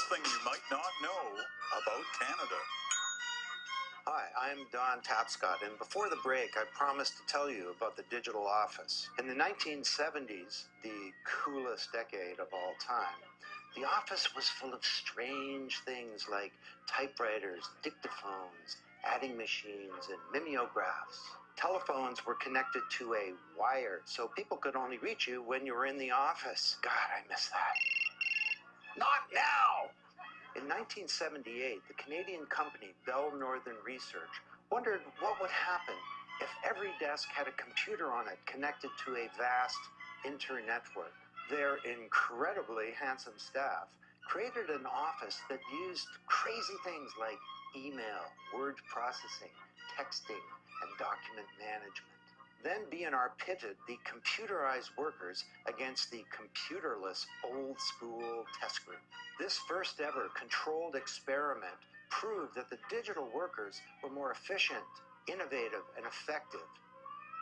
something you might not know about Canada. Hi, I'm Don Tapscott, and before the break, I promised to tell you about the digital office. In the 1970s, the coolest decade of all time, the office was full of strange things like typewriters, dictaphones, adding machines, and mimeographs. Telephones were connected to a wire, so people could only reach you when you were in the office. God, I miss that. Not now! In 1978, the Canadian company Bell Northern Research wondered what would happen if every desk had a computer on it connected to a vast internetwork. Their incredibly handsome staff created an office that used crazy things like email, word processing, texting, and document management. Then BNR pitted the computerized workers against the computerless old school test group. This first ever controlled experiment proved that the digital workers were more efficient, innovative, and effective.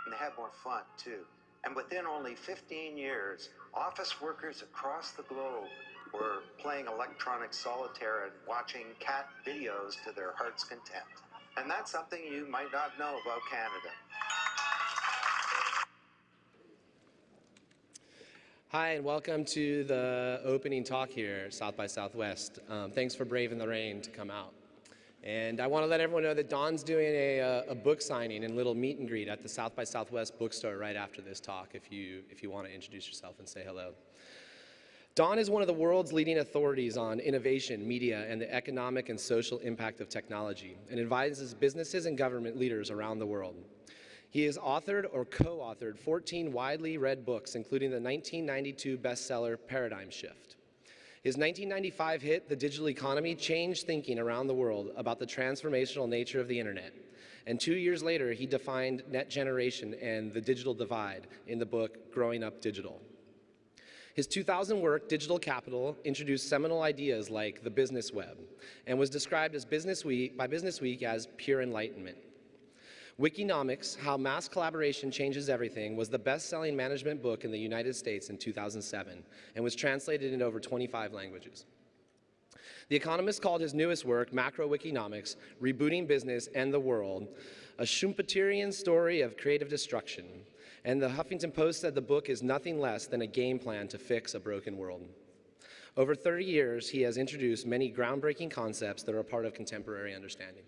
And they had more fun too. And within only 15 years, office workers across the globe were playing electronic solitaire and watching cat videos to their heart's content. And that's something you might not know about Canada. Hi, and welcome to the opening talk here South by Southwest. Um, thanks for braving the rain to come out. And I want to let everyone know that Don's doing a, uh, a, book signing and little meet and greet at the South by Southwest bookstore right after this talk if you, if you want to introduce yourself and say hello. Don is one of the world's leading authorities on innovation, media, and the economic and social impact of technology, and advises businesses and government leaders around the world. He has authored or co-authored 14 widely read books, including the 1992 bestseller Paradigm Shift. His 1995 hit, The Digital Economy, changed thinking around the world about the transformational nature of the internet. And two years later, he defined net generation and the digital divide in the book Growing Up Digital. His 2000 work, Digital Capital, introduced seminal ideas like the business web and was described as Business Week, by Business Week as pure enlightenment. Wikinomics, How Mass Collaboration Changes Everything was the best-selling management book in the United States in 2007 and was translated into over 25 languages. The Economist called his newest work, Macro Wikinomics, Rebooting Business and the World, a Schumpeterian story of creative destruction. And the Huffington Post said the book is nothing less than a game plan to fix a broken world. Over 30 years, he has introduced many groundbreaking concepts that are a part of contemporary understanding.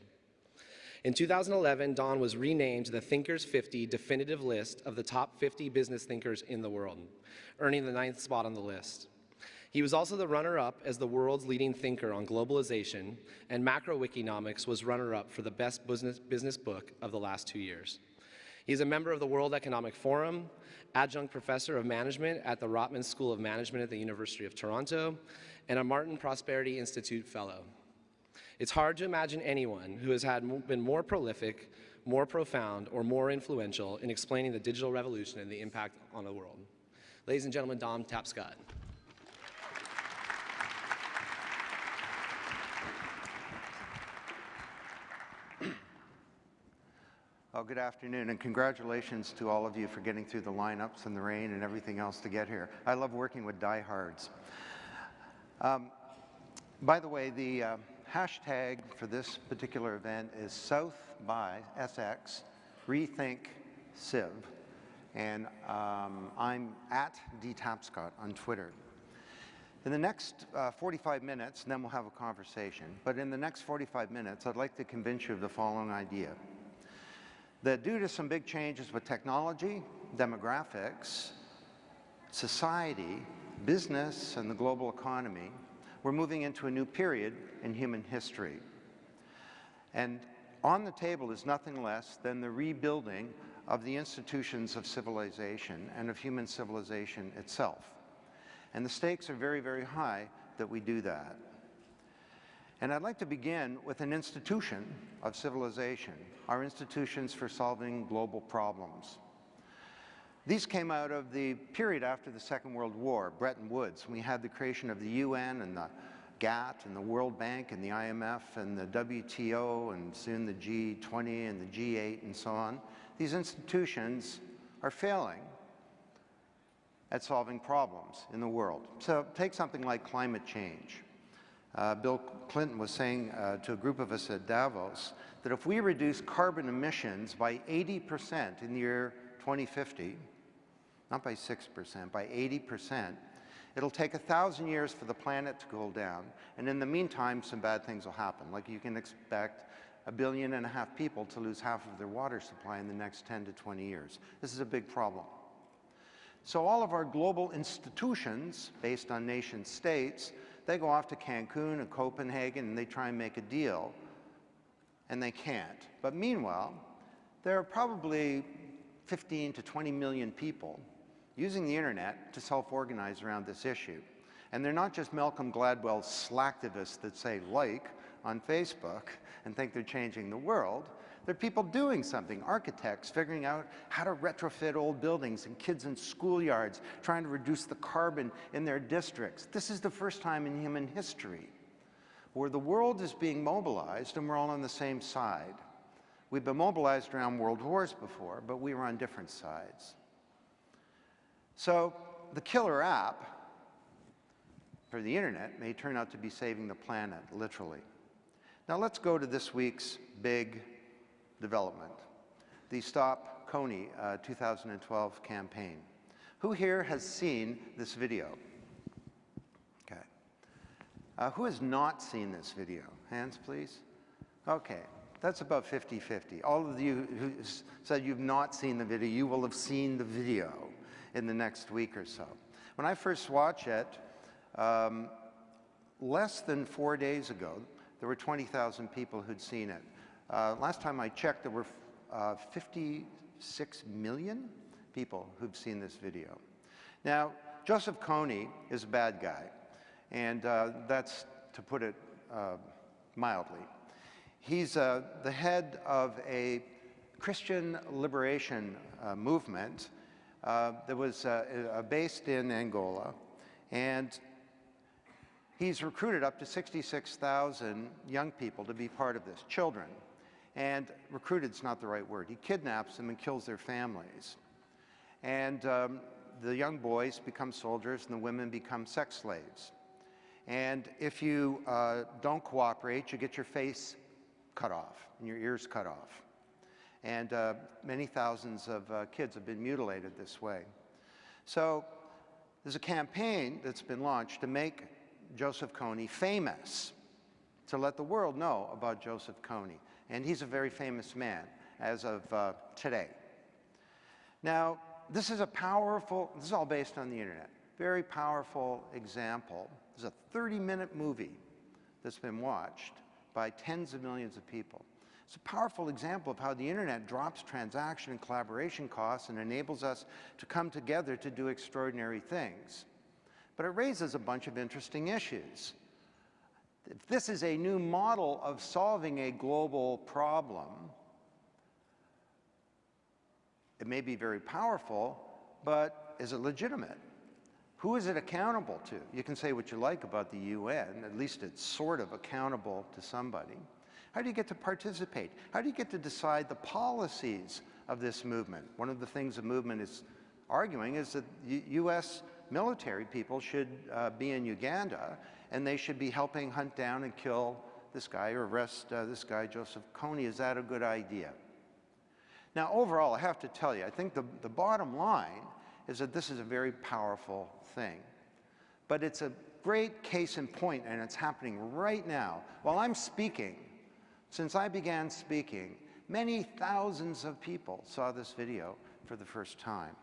In 2011, Don was renamed the Thinkers 50 definitive list of the top 50 business thinkers in the world, earning the ninth spot on the list. He was also the runner-up as the world's leading thinker on globalization, and Macro Wikinomics was runner-up for the best business, business book of the last two years. He's a member of the World Economic Forum, adjunct professor of management at the Rotman School of Management at the University of Toronto, and a Martin Prosperity Institute Fellow. It's hard to imagine anyone who has had been more prolific, more profound, or more influential in explaining the digital revolution and the impact on the world. Ladies and gentlemen, Don Tapscott. Well, good afternoon, and congratulations to all of you for getting through the lineups and the rain and everything else to get here. I love working with diehards. Um, by the way, the uh, hashtag for this particular event is South by SX Rethink Civ. And um, I'm at dtapscott on Twitter. In the next uh, 45 minutes, and then we'll have a conversation, but in the next 45 minutes, I'd like to convince you of the following idea. That due to some big changes with technology, demographics, society, business, and the global economy, we're moving into a new period in human history. And on the table is nothing less than the rebuilding of the institutions of civilization and of human civilization itself. And the stakes are very, very high that we do that. And I'd like to begin with an institution of civilization, our institutions for solving global problems. These came out of the period after the Second World War, Bretton Woods. We had the creation of the UN and the GATT and the World Bank and the IMF and the WTO and soon the G20 and the G8 and so on. These institutions are failing at solving problems in the world. So take something like climate change. Uh, Bill Clinton was saying uh, to a group of us at Davos that if we reduce carbon emissions by 80% in the year 2050, not by 6%, by 80%, it'll take a thousand years for the planet to cool down. And in the meantime, some bad things will happen. Like you can expect a billion and a half people to lose half of their water supply in the next 10 to 20 years. This is a big problem. So all of our global institutions, based on nation states, they go off to Cancun and Copenhagen and they try and make a deal, and they can't. But meanwhile, there are probably 15 to 20 million people using the internet to self-organize around this issue. And they're not just Malcolm Gladwell slacktivists that say like on Facebook and think they're changing the world. They're people doing something, architects figuring out how to retrofit old buildings and kids in schoolyards trying to reduce the carbon in their districts. This is the first time in human history where the world is being mobilized and we're all on the same side. We've been mobilized around world wars before, but we were on different sides. So the killer app for the internet may turn out to be saving the planet, literally. Now let's go to this week's big development, the Stop Kony uh, 2012 campaign. Who here has seen this video? Okay. Uh, who has not seen this video? Hands, please. Okay, that's about 50-50. All of you who said you've not seen the video, you will have seen the video in the next week or so. When I first watched it, um, less than four days ago, there were 20,000 people who'd seen it. Uh, last time I checked, there were uh, 56 million people who've seen this video. Now, Joseph Kony is a bad guy, and uh, that's to put it uh, mildly. He's uh, the head of a Christian liberation uh, movement that was based in Angola, and he's recruited up to 66,000 young people to be part of this, children. And recruited is not the right word. He kidnaps them and kills their families. And um, the young boys become soldiers and the women become sex slaves. And if you uh, don't cooperate, you get your face cut off and your ears cut off. And uh, many thousands of uh, kids have been mutilated this way. So there's a campaign that's been launched to make Joseph Kony famous, to let the world know about Joseph Kony and he's a very famous man as of uh, today. Now, this is a powerful, this is all based on the internet, very powerful example. There's a 30-minute movie that's been watched by tens of millions of people. It's a powerful example of how the internet drops transaction and collaboration costs and enables us to come together to do extraordinary things. But it raises a bunch of interesting issues. If this is a new model of solving a global problem, it may be very powerful, but is it legitimate? Who is it accountable to? You can say what you like about the UN, at least it's sort of accountable to somebody. How do you get to participate? How do you get to decide the policies of this movement? One of the things the movement is arguing is that U.S. military people should uh, be in Uganda and they should be helping hunt down and kill this guy or arrest uh, this guy, Joseph Kony. Is that a good idea? Now, overall, I have to tell you, I think the, the bottom line is that this is a very powerful thing. But it's a great case in point, and it's happening right now. While I'm speaking, since I began speaking, many thousands of people saw this video for the first time.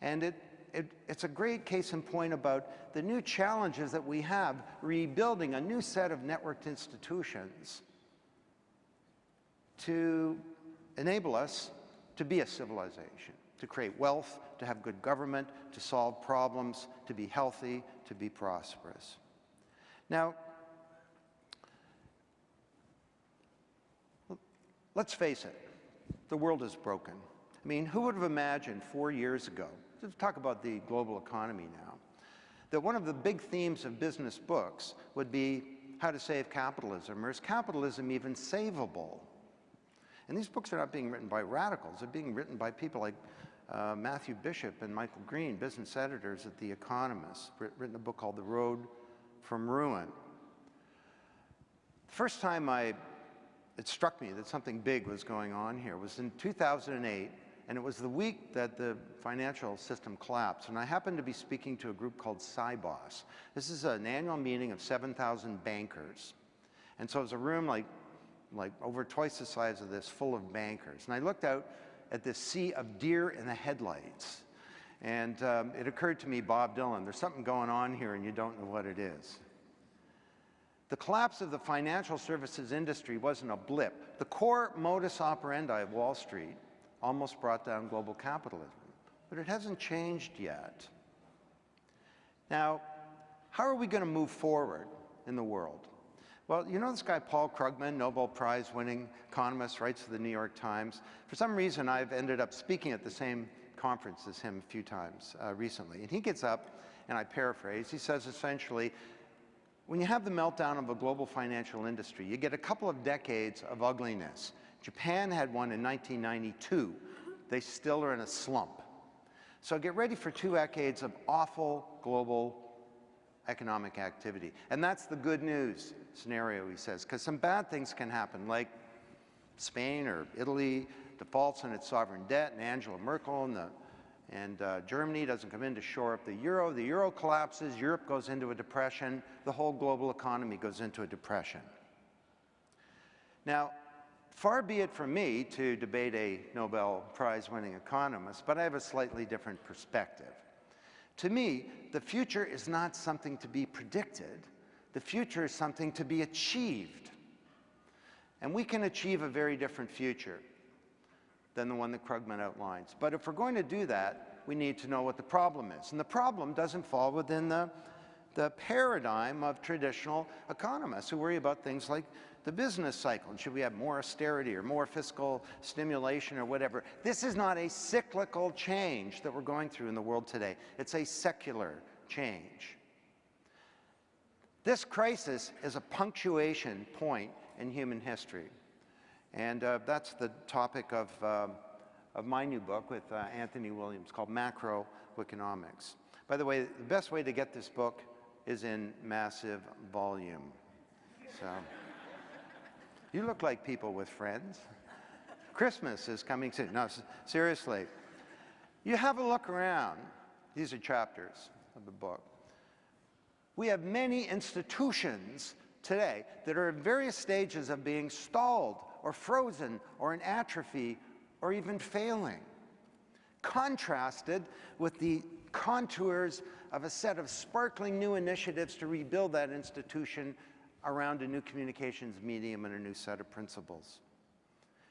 And it it, it's a great case in point about the new challenges that we have rebuilding a new set of networked institutions to enable us to be a civilization, to create wealth, to have good government, to solve problems, to be healthy, to be prosperous. Now, let's face it, the world is broken. I mean, who would have imagined four years ago let's talk about the global economy now, that one of the big themes of business books would be how to save capitalism, or is capitalism even savable? And these books are not being written by radicals, they're being written by people like uh, Matthew Bishop and Michael Green, business editors at The Economist, written a book called The Road from Ruin. The first time I, it struck me that something big was going on here it was in 2008, and it was the week that the financial system collapsed. And I happened to be speaking to a group called Sibos. This is an annual meeting of 7,000 bankers. And so it was a room like, like over twice the size of this, full of bankers. And I looked out at this sea of deer in the headlights. And um, it occurred to me, Bob Dylan, there's something going on here and you don't know what it is. The collapse of the financial services industry wasn't a blip. The core modus operandi of Wall Street almost brought down global capitalism, but it hasn't changed yet. Now, how are we going to move forward in the world? Well, you know this guy Paul Krugman, Nobel Prize winning economist, writes for the New York Times. For some reason, I've ended up speaking at the same conference as him a few times uh, recently. And he gets up, and I paraphrase, he says essentially, when you have the meltdown of a global financial industry, you get a couple of decades of ugliness. Japan had one in 1992. They still are in a slump. So get ready for two decades of awful global economic activity. And that's the good news scenario, he says, because some bad things can happen, like Spain or Italy defaults on its sovereign debt, and Angela Merkel and, the, and uh, Germany doesn't come in to shore up the euro. The euro collapses, Europe goes into a depression, the whole global economy goes into a depression. Now, Far be it from me to debate a Nobel Prize winning economist, but I have a slightly different perspective. To me, the future is not something to be predicted. The future is something to be achieved. And we can achieve a very different future than the one that Krugman outlines. But if we're going to do that, we need to know what the problem is. And the problem doesn't fall within the, the paradigm of traditional economists who worry about things like the business cycle. And should we have more austerity or more fiscal stimulation or whatever? This is not a cyclical change that we're going through in the world today. It's a secular change. This crisis is a punctuation point in human history. And uh, that's the topic of, uh, of my new book with uh, Anthony Williams called Macro Wikinomics. By the way, the best way to get this book is in massive volume. So. You look like people with friends. Christmas is coming soon. No, seriously. You have a look around. These are chapters of the book. We have many institutions today that are in various stages of being stalled or frozen or in atrophy or even failing. Contrasted with the contours of a set of sparkling new initiatives to rebuild that institution around a new communications medium and a new set of principles.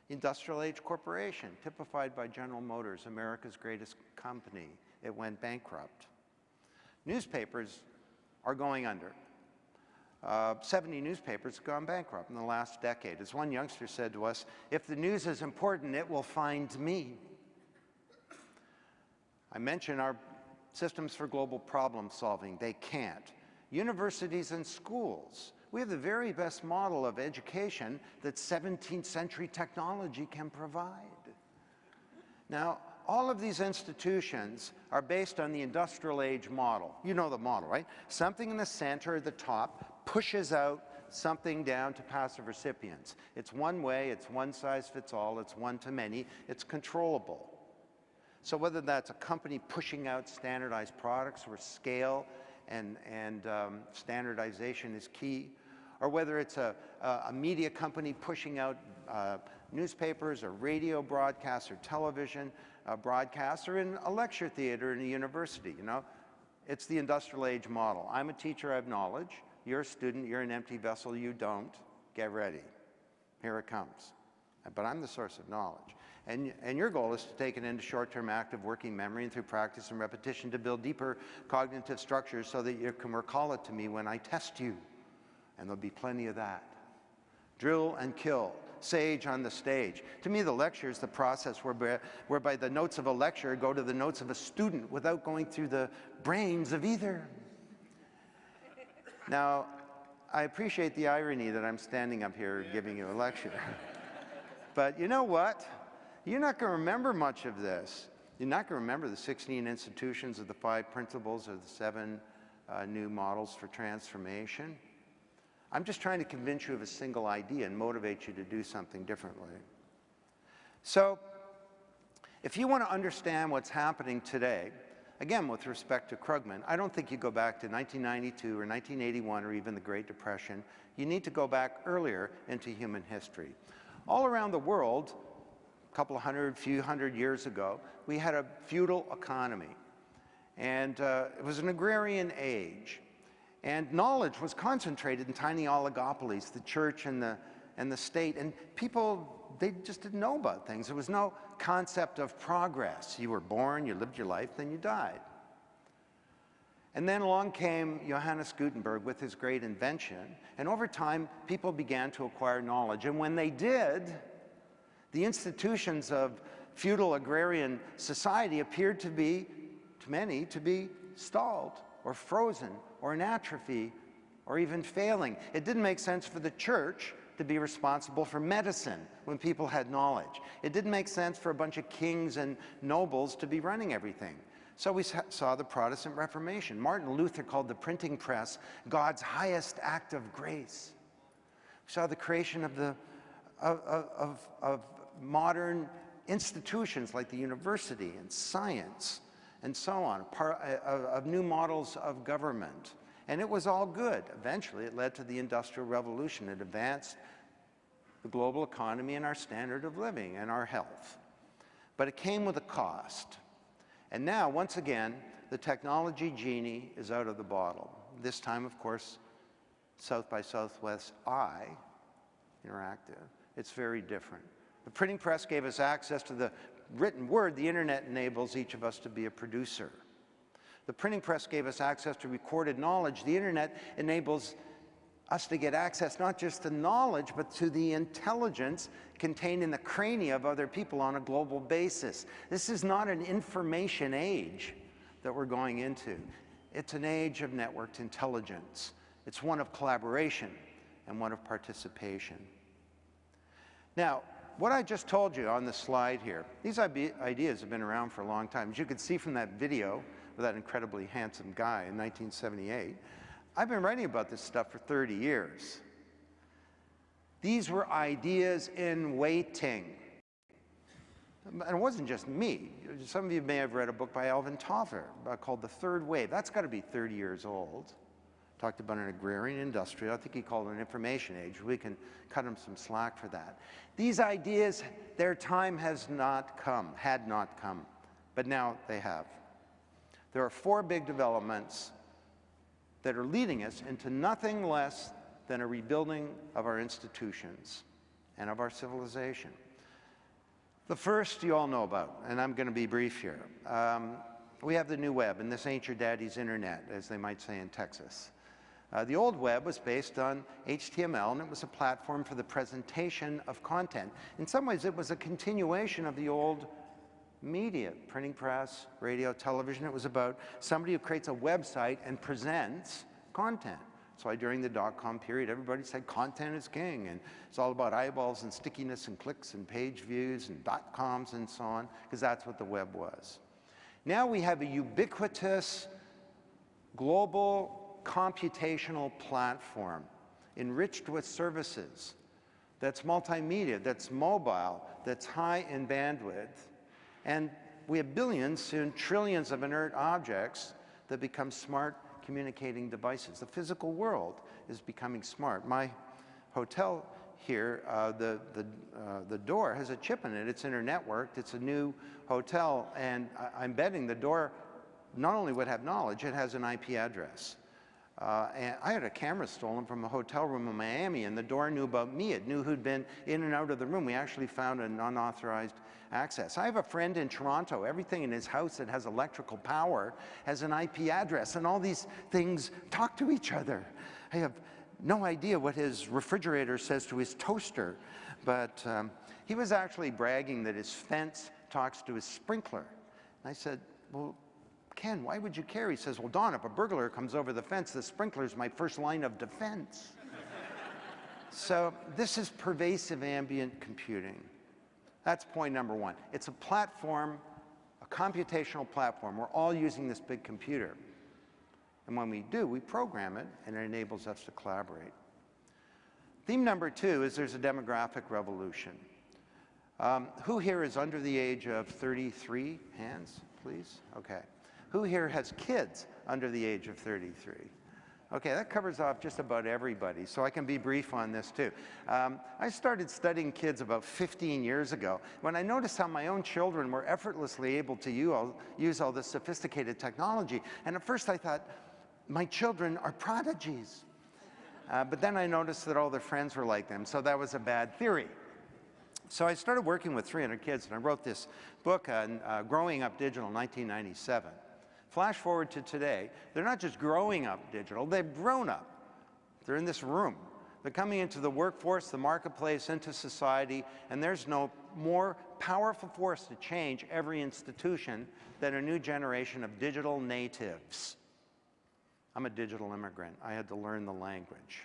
Industrial age corporation, typified by General Motors, America's greatest company. It went bankrupt. Newspapers are going under. Uh, 70 newspapers have gone bankrupt in the last decade. As one youngster said to us, if the news is important, it will find me. I mentioned our systems for global problem solving. They can't. Universities and schools we have the very best model of education that 17th century technology can provide. Now, all of these institutions are based on the industrial age model. You know the model, right? Something in the center the top pushes out something down to passive recipients. It's one way, it's one size fits all, it's one to many, it's controllable. So whether that's a company pushing out standardized products where scale and, and um, standardization is key, or whether it's a, a media company pushing out uh, newspapers or radio broadcasts or television uh, broadcasts or in a lecture theater in a university, you know. It's the industrial age model. I'm a teacher, I have knowledge. You're a student, you're an empty vessel, you don't. Get ready. Here it comes. But I'm the source of knowledge. And, and your goal is to take it into short-term active working memory and through practice and repetition to build deeper cognitive structures so that you can recall it to me when I test you and there'll be plenty of that. Drill and kill, sage on the stage. To me, the lecture is the process whereby, whereby the notes of a lecture go to the notes of a student without going through the brains of either. Now, I appreciate the irony that I'm standing up here giving you a lecture. but you know what? You're not going to remember much of this. You're not going to remember the 16 institutions of the five principles or the seven uh, new models for transformation. I'm just trying to convince you of a single idea and motivate you to do something differently. So if you want to understand what's happening today, again, with respect to Krugman, I don't think you go back to 1992 or 1981 or even the Great Depression. You need to go back earlier into human history. All around the world, a couple of hundred, few hundred years ago, we had a feudal economy. And uh, it was an agrarian age. And knowledge was concentrated in tiny oligopolies, the church and the, and the state. And people, they just didn't know about things. There was no concept of progress. You were born, you lived your life, then you died. And then along came Johannes Gutenberg with his great invention. And over time, people began to acquire knowledge. And when they did, the institutions of feudal agrarian society appeared to be, to many, to be stalled or frozen or in atrophy or even failing. It didn't make sense for the church to be responsible for medicine when people had knowledge. It didn't make sense for a bunch of kings and nobles to be running everything. So we saw the Protestant Reformation. Martin Luther called the printing press God's highest act of grace. We saw the creation of, the, of, of, of modern institutions like the university and science and so on, uh, of new models of government. And it was all good. Eventually, it led to the Industrial Revolution. It advanced the global economy and our standard of living and our health. But it came with a cost. And now, once again, the technology genie is out of the bottle. This time, of course, South by Southwest I, Interactive, it's very different. The printing press gave us access to the written word, the internet enables each of us to be a producer. The printing press gave us access to recorded knowledge. The internet enables us to get access not just to knowledge, but to the intelligence contained in the crania of other people on a global basis. This is not an information age that we're going into. It's an age of networked intelligence. It's one of collaboration and one of participation. Now, what I just told you on the slide here, these ideas have been around for a long time. As you can see from that video that incredibly handsome guy in 1978, I've been writing about this stuff for 30 years. These were ideas in waiting. And it wasn't just me. Some of you may have read a book by Alvin Toffler uh, called The Third Wave. That's got to be 30 years old talked about an agrarian industrial. I think he called it an information age. We can cut him some slack for that. These ideas, their time has not come, had not come, but now they have. There are four big developments that are leading us into nothing less than a rebuilding of our institutions and of our civilization. The first you all know about, and I'm going to be brief here. Um, we have the new web, and this ain't your daddy's internet, as they might say in Texas. Uh, the old web was based on HTML, and it was a platform for the presentation of content. In some ways, it was a continuation of the old media, printing press, radio, television. It was about somebody who creates a website and presents content. That's why during the dot-com period, everybody said content is king, and it's all about eyeballs and stickiness and clicks and page views and dot-coms and so on, because that's what the web was. Now we have a ubiquitous, global computational platform enriched with services that's multimedia, that's mobile, that's high in bandwidth. And we have billions, soon trillions of inert objects that become smart communicating devices. The physical world is becoming smart. My hotel here, uh, the, the, uh, the door has a chip in it. It's inter-networked. It's a new hotel. And I I'm betting the door not only would have knowledge, it has an IP address. Uh, and I had a camera stolen from a hotel room in Miami, and the door knew about me. It knew who'd been in and out of the room. We actually found an unauthorized access. I have a friend in Toronto. Everything in his house that has electrical power has an IP address, and all these things talk to each other. I have no idea what his refrigerator says to his toaster, but um, he was actually bragging that his fence talks to his sprinkler. And I said, well, Ken, why would you care? He says, well, Don, if a burglar comes over the fence, the sprinkler is my first line of defense. so this is pervasive ambient computing. That's point number one. It's a platform, a computational platform. We're all using this big computer. And when we do, we program it, and it enables us to collaborate. Theme number two is there's a demographic revolution. Um, who here is under the age of 33? Hands, please. Okay. Who here has kids under the age of 33? Okay, that covers off just about everybody, so I can be brief on this too. Um, I started studying kids about 15 years ago when I noticed how my own children were effortlessly able to use all, this sophisticated technology. And at first I thought, my children are prodigies. Uh, but then I noticed that all their friends were like them, so that was a bad theory. So I started working with 300 kids, and I wrote this book on uh, Growing Up Digital in 1997. Flash forward to today, they're not just growing up digital, they've grown up. They're in this room. They're coming into the workforce, the marketplace, into society, and there's no more powerful force to change every institution than a new generation of digital natives. I'm a digital immigrant. I had to learn the language.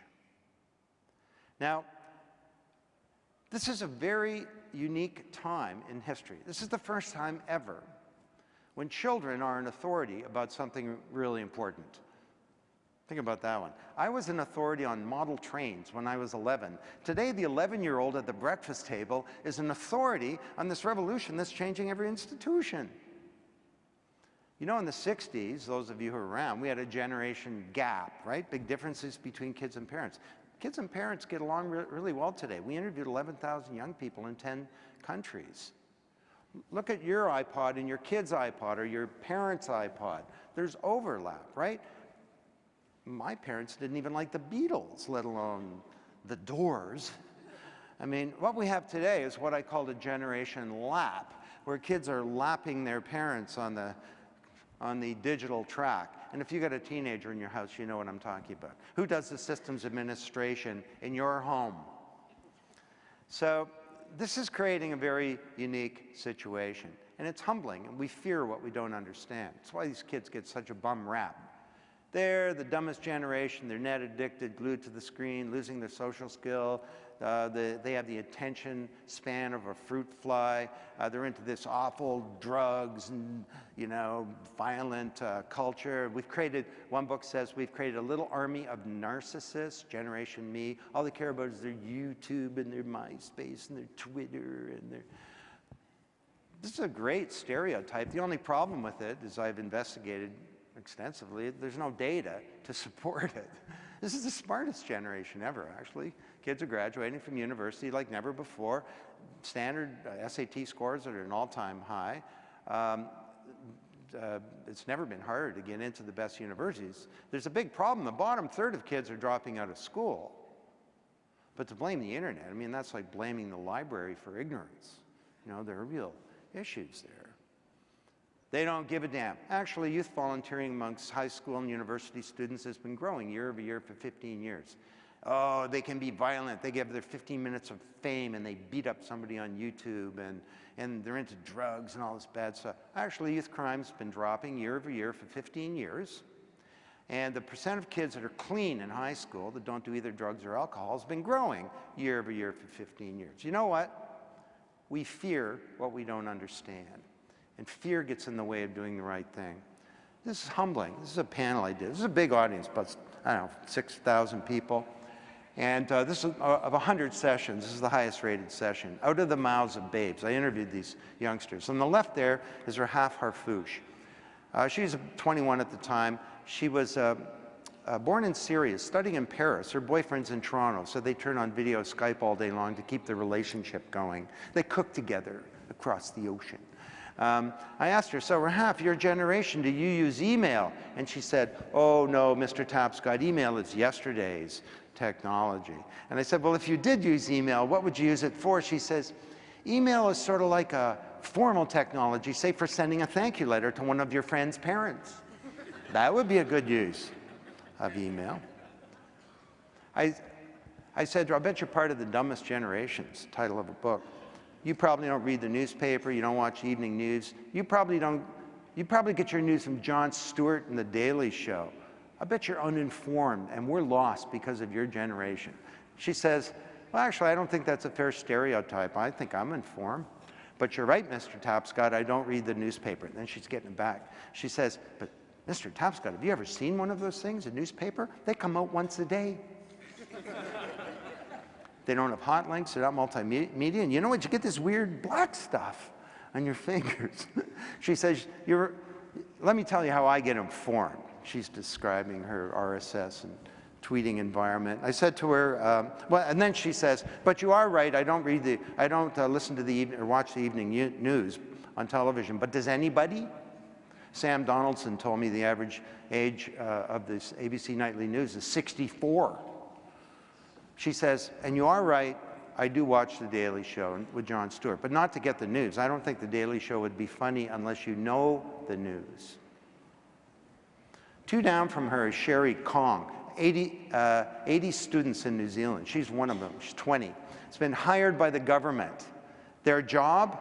Now, this is a very unique time in history. This is the first time ever when children are an authority about something really important. Think about that one. I was an authority on model trains when I was 11. Today, the 11-year-old at the breakfast table is an authority on this revolution that's changing every institution. You know, in the 60s, those of you who are around, we had a generation gap, right? Big differences between kids and parents. Kids and parents get along re really well today. We interviewed 11,000 young people in 10 countries. Look at your iPod and your kid's iPod or your parents' iPod. There's overlap, right? My parents didn't even like the Beatles, let alone the Doors. I mean, what we have today is what I call a generation lap, where kids are lapping their parents on the, on the digital track. And if you've got a teenager in your house, you know what I'm talking about. Who does the systems administration in your home? So this is creating a very unique situation. And it's humbling, and we fear what we don't understand. That's why these kids get such a bum rap. They're the dumbest generation. They're net addicted, glued to the screen, losing their social skill. Uh, the, they have the attention span of a fruit fly. Uh, they're into this awful drugs and, you know, violent uh, culture. We've created, one book says, we've created a little army of narcissists, Generation Me. All they care about is their YouTube and their MySpace and their Twitter and their... This is a great stereotype. The only problem with it is I've investigated extensively. There's no data to support it. This is the smartest generation ever, actually. Kids are graduating from university like never before. Standard uh, SAT scores are at an all-time high. Um, uh, it's never been harder to get into the best universities. There's a big problem. The bottom third of kids are dropping out of school. But to blame the internet, I mean, that's like blaming the library for ignorance. You know, there are real issues there. They don't give a damn. Actually, youth volunteering amongst high school and university students has been growing year over year for 15 years. Oh, they can be violent. They give their 15 minutes of fame and they beat up somebody on YouTube and, and they're into drugs and all this bad stuff. Actually, youth crime's been dropping year over year for 15 years. And the percent of kids that are clean in high school that don't do either drugs or alcohol has been growing year over year for 15 years. You know what? We fear what we don't understand. And fear gets in the way of doing the right thing. This is humbling. This is a panel I did. This is a big audience, but I don't know, 6,000 people. And uh, this is uh, of 100 sessions, this is the highest rated session, out of the mouths of babes. I interviewed these youngsters. On the left there is Rahaf Harfouche. Uh, was 21 at the time. She was uh, uh, born in Syria, studying in Paris. Her boyfriend's in Toronto, so they turn on video Skype all day long to keep the relationship going. They cook together across the ocean. Um, I asked her, so Rahaf, your generation, do you use email? And she said, oh no, Mr. Tapscott, email is yesterday's technology. And I said, well, if you did use email, what would you use it for? She says, email is sort of like a formal technology, say for sending a thank you letter to one of your friend's parents. that would be a good use of email. I, I said, I bet you're part of the dumbest generations, title of a book. You probably don't read the newspaper, you don't watch evening news, you probably don't, you probably get your news from Jon Stewart and The Daily Show. I bet you're uninformed and we're lost because of your generation. She says, well, actually, I don't think that's a fair stereotype. I think I'm informed. But you're right, Mr. Tapscott, I don't read the newspaper. And then she's getting it back. She says, but Mr. Tapscott, have you ever seen one of those things, a newspaper? They come out once a day. They don't have hot links, they're not multimedia, and you know what? You get this weird black stuff on your fingers. she says, You're, let me tell you how I get informed. She's describing her RSS and tweeting environment. I said to her, um, well, and then she says, but you are right, I don't read the, I don't uh, listen to the evening, or watch the evening news on television, but does anybody? Sam Donaldson told me the average age uh, of this ABC Nightly News is 64. She says, and you are right, I do watch The Daily Show with Jon Stewart, but not to get the news. I don't think The Daily Show would be funny unless you know the news. Two down from her is Sherry Kong, 80, uh, 80 students in New Zealand. She's one of them. She's 20. It's been hired by the government. Their job,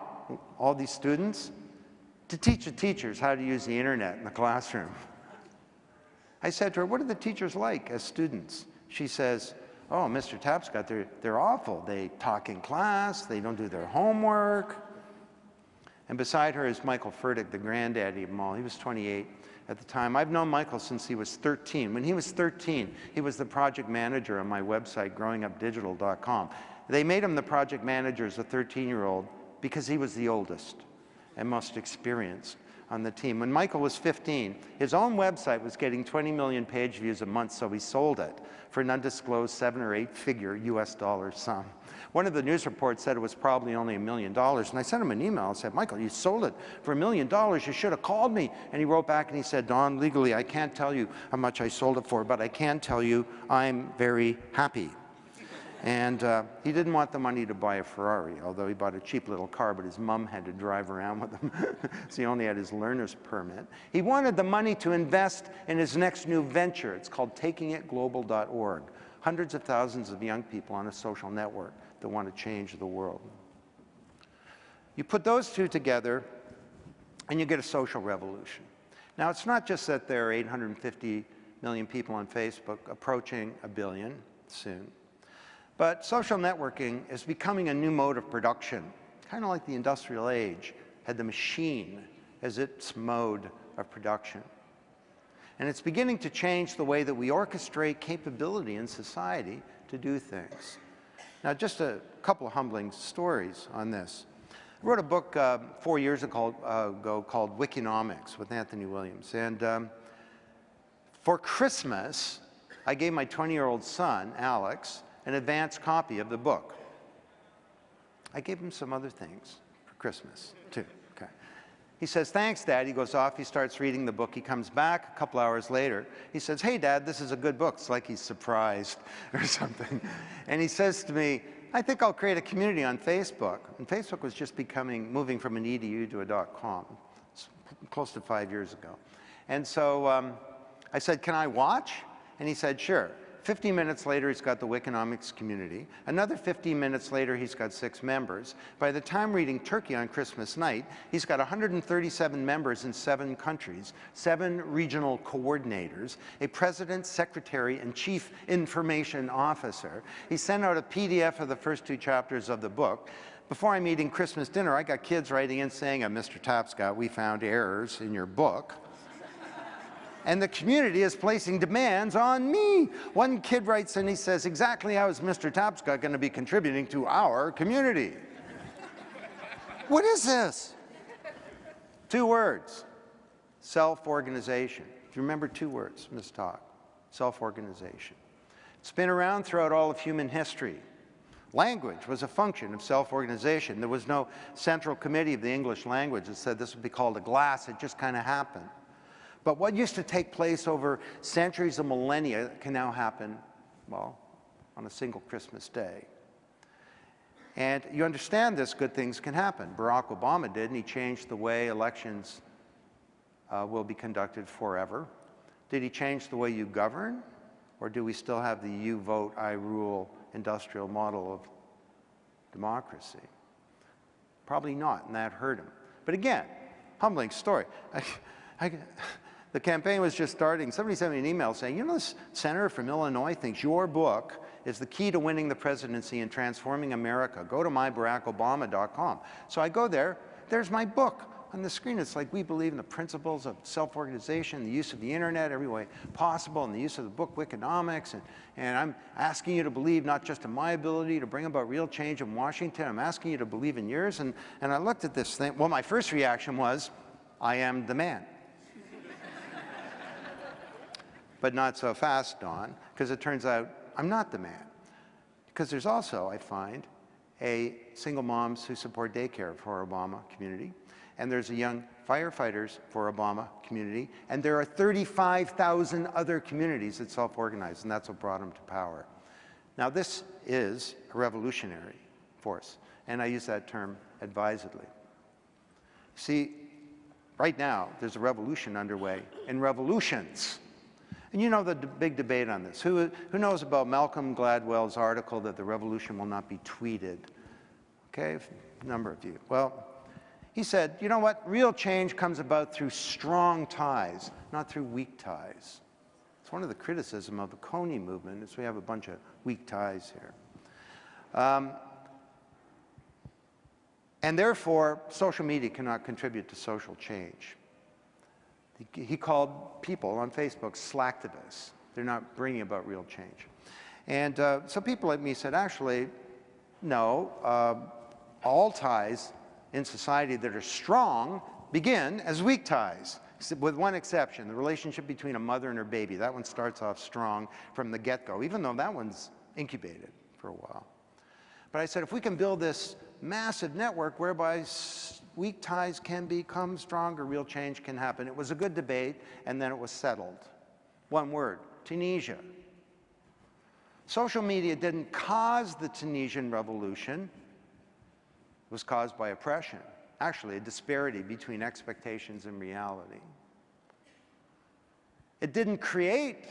all these students, to teach the teachers how to use the internet in the classroom. I said to her, what are the teachers like as students? She says, oh, Mr. Tapscott, they're, they're awful. They talk in class, they don't do their homework. And beside her is Michael Furdyk, the granddaddy of them all. He was 28 at the time. I've known Michael since he was 13. When he was 13, he was the project manager on my website, growingupdigital.com. They made him the project manager as a 13-year-old because he was the oldest and most experienced on the team. When Michael was 15, his own website was getting 20 million page views a month, so he sold it for an undisclosed seven or eight figure US dollar sum. One of the news reports said it was probably only a million dollars, and I sent him an email and said, Michael, you sold it for a million dollars, you should have called me. And he wrote back and he said, Don, legally I can't tell you how much I sold it for, but I can tell you I'm very happy. And uh, he didn't want the money to buy a Ferrari, although he bought a cheap little car, but his mom had to drive around with him, so he only had his learner's permit. He wanted the money to invest in his next new venture. It's called takingitglobal.org. Hundreds of thousands of young people on a social network that want to change the world. You put those two together, and you get a social revolution. Now, it's not just that there are 850 million people on Facebook, approaching a billion soon. But social networking is becoming a new mode of production, kind of like the industrial age had the machine as its mode of production. And it's beginning to change the way that we orchestrate capability in society to do things. Now, just a couple of humbling stories on this. I wrote a book uh, four years ago, uh, ago, called Wikinomics with Anthony Williams. And um, for Christmas, I gave my 20-year-old son, Alex, an advance copy of the book. I gave him some other things for Christmas, too. Okay. He says, thanks, Dad. He goes off, he starts reading the book. He comes back a couple hours later. He says, hey, Dad, this is a good book. It's like he's surprised or something. And he says to me, I think I'll create a community on Facebook. And Facebook was just becoming, moving from an edu to a .com, it's close to five years ago. And so um, I said, can I watch? And he said, sure. 15 minutes later, he's got the Wikinomics community. Another 15 minutes later, he's got six members. By the time reading Turkey on Christmas night, he's got 137 members in seven countries, seven regional coordinators, a president, secretary, and chief information officer. He sent out a PDF of the first two chapters of the book. Before I'm eating Christmas dinner, I got kids writing in saying, oh, Mr. Tapscott, we found errors in your book and the community is placing demands on me. One kid writes and he says, exactly how is Mr. Tapscott going to be contributing to our community? what is this? Two words, self-organization. If you remember two words Ms. talk, self-organization. It's been around throughout all of human history. Language was a function of self-organization. There was no central committee of the English language that said this would be called a glass. It just kind of happened. But what used to take place over centuries of millennia can now happen, well, on a single Christmas day. And you understand this, good things can happen. Barack Obama did, and he changed the way elections uh, will be conducted forever. Did he change the way you govern? Or do we still have the you vote, I rule industrial model of democracy? Probably not, and that hurt him. But again, humbling story. I, I, the campaign was just starting. Somebody sent me an email saying, you know, this senator from Illinois thinks your book is the key to winning the presidency and transforming America. Go to mybarackobama.com. So I go there. There's my book on the screen, it's like we believe in the principles of self-organization, the use of the internet every way possible, and the use of the book Wikinomics. And, and I'm asking you to believe not just in my ability to bring about real change in Washington, I'm asking you to believe in yours. And, and I looked at this thing. Well, my first reaction was, I am the man. But not so fast, Don, because it turns out I'm not the man. Because there's also, I find, a single moms who support daycare for Obama community, and there's a young firefighters for Obama community, and there are 35,000 other communities that self-organize, and that's what brought them to power. Now this is a revolutionary force, and I use that term advisedly. See, right now, there's a revolution underway, in revolutions and you know the big debate on this. Who, who knows about Malcolm Gladwell's article that the revolution will not be tweeted? Okay, a number of you. Well, he said, you know what? Real change comes about through strong ties, not through weak ties. It's one of the criticism of the Kony movement is we have a bunch of weak ties here. Um, and therefore, social media cannot contribute to social change. He called people on Facebook slacktivists. They're not bringing about real change. And uh, so people like me said, actually, no, uh, all ties in society that are strong begin as weak ties, with one exception, the relationship between a mother and her baby. That one starts off strong from the get-go, even though that one's incubated for a while. But I said, if we can build this massive network whereby weak ties can become stronger, real change can happen. It was a good debate, and then it was settled. One word, Tunisia. Social media didn't cause the Tunisian revolution. It was caused by oppression, actually a disparity between expectations and reality. It didn't create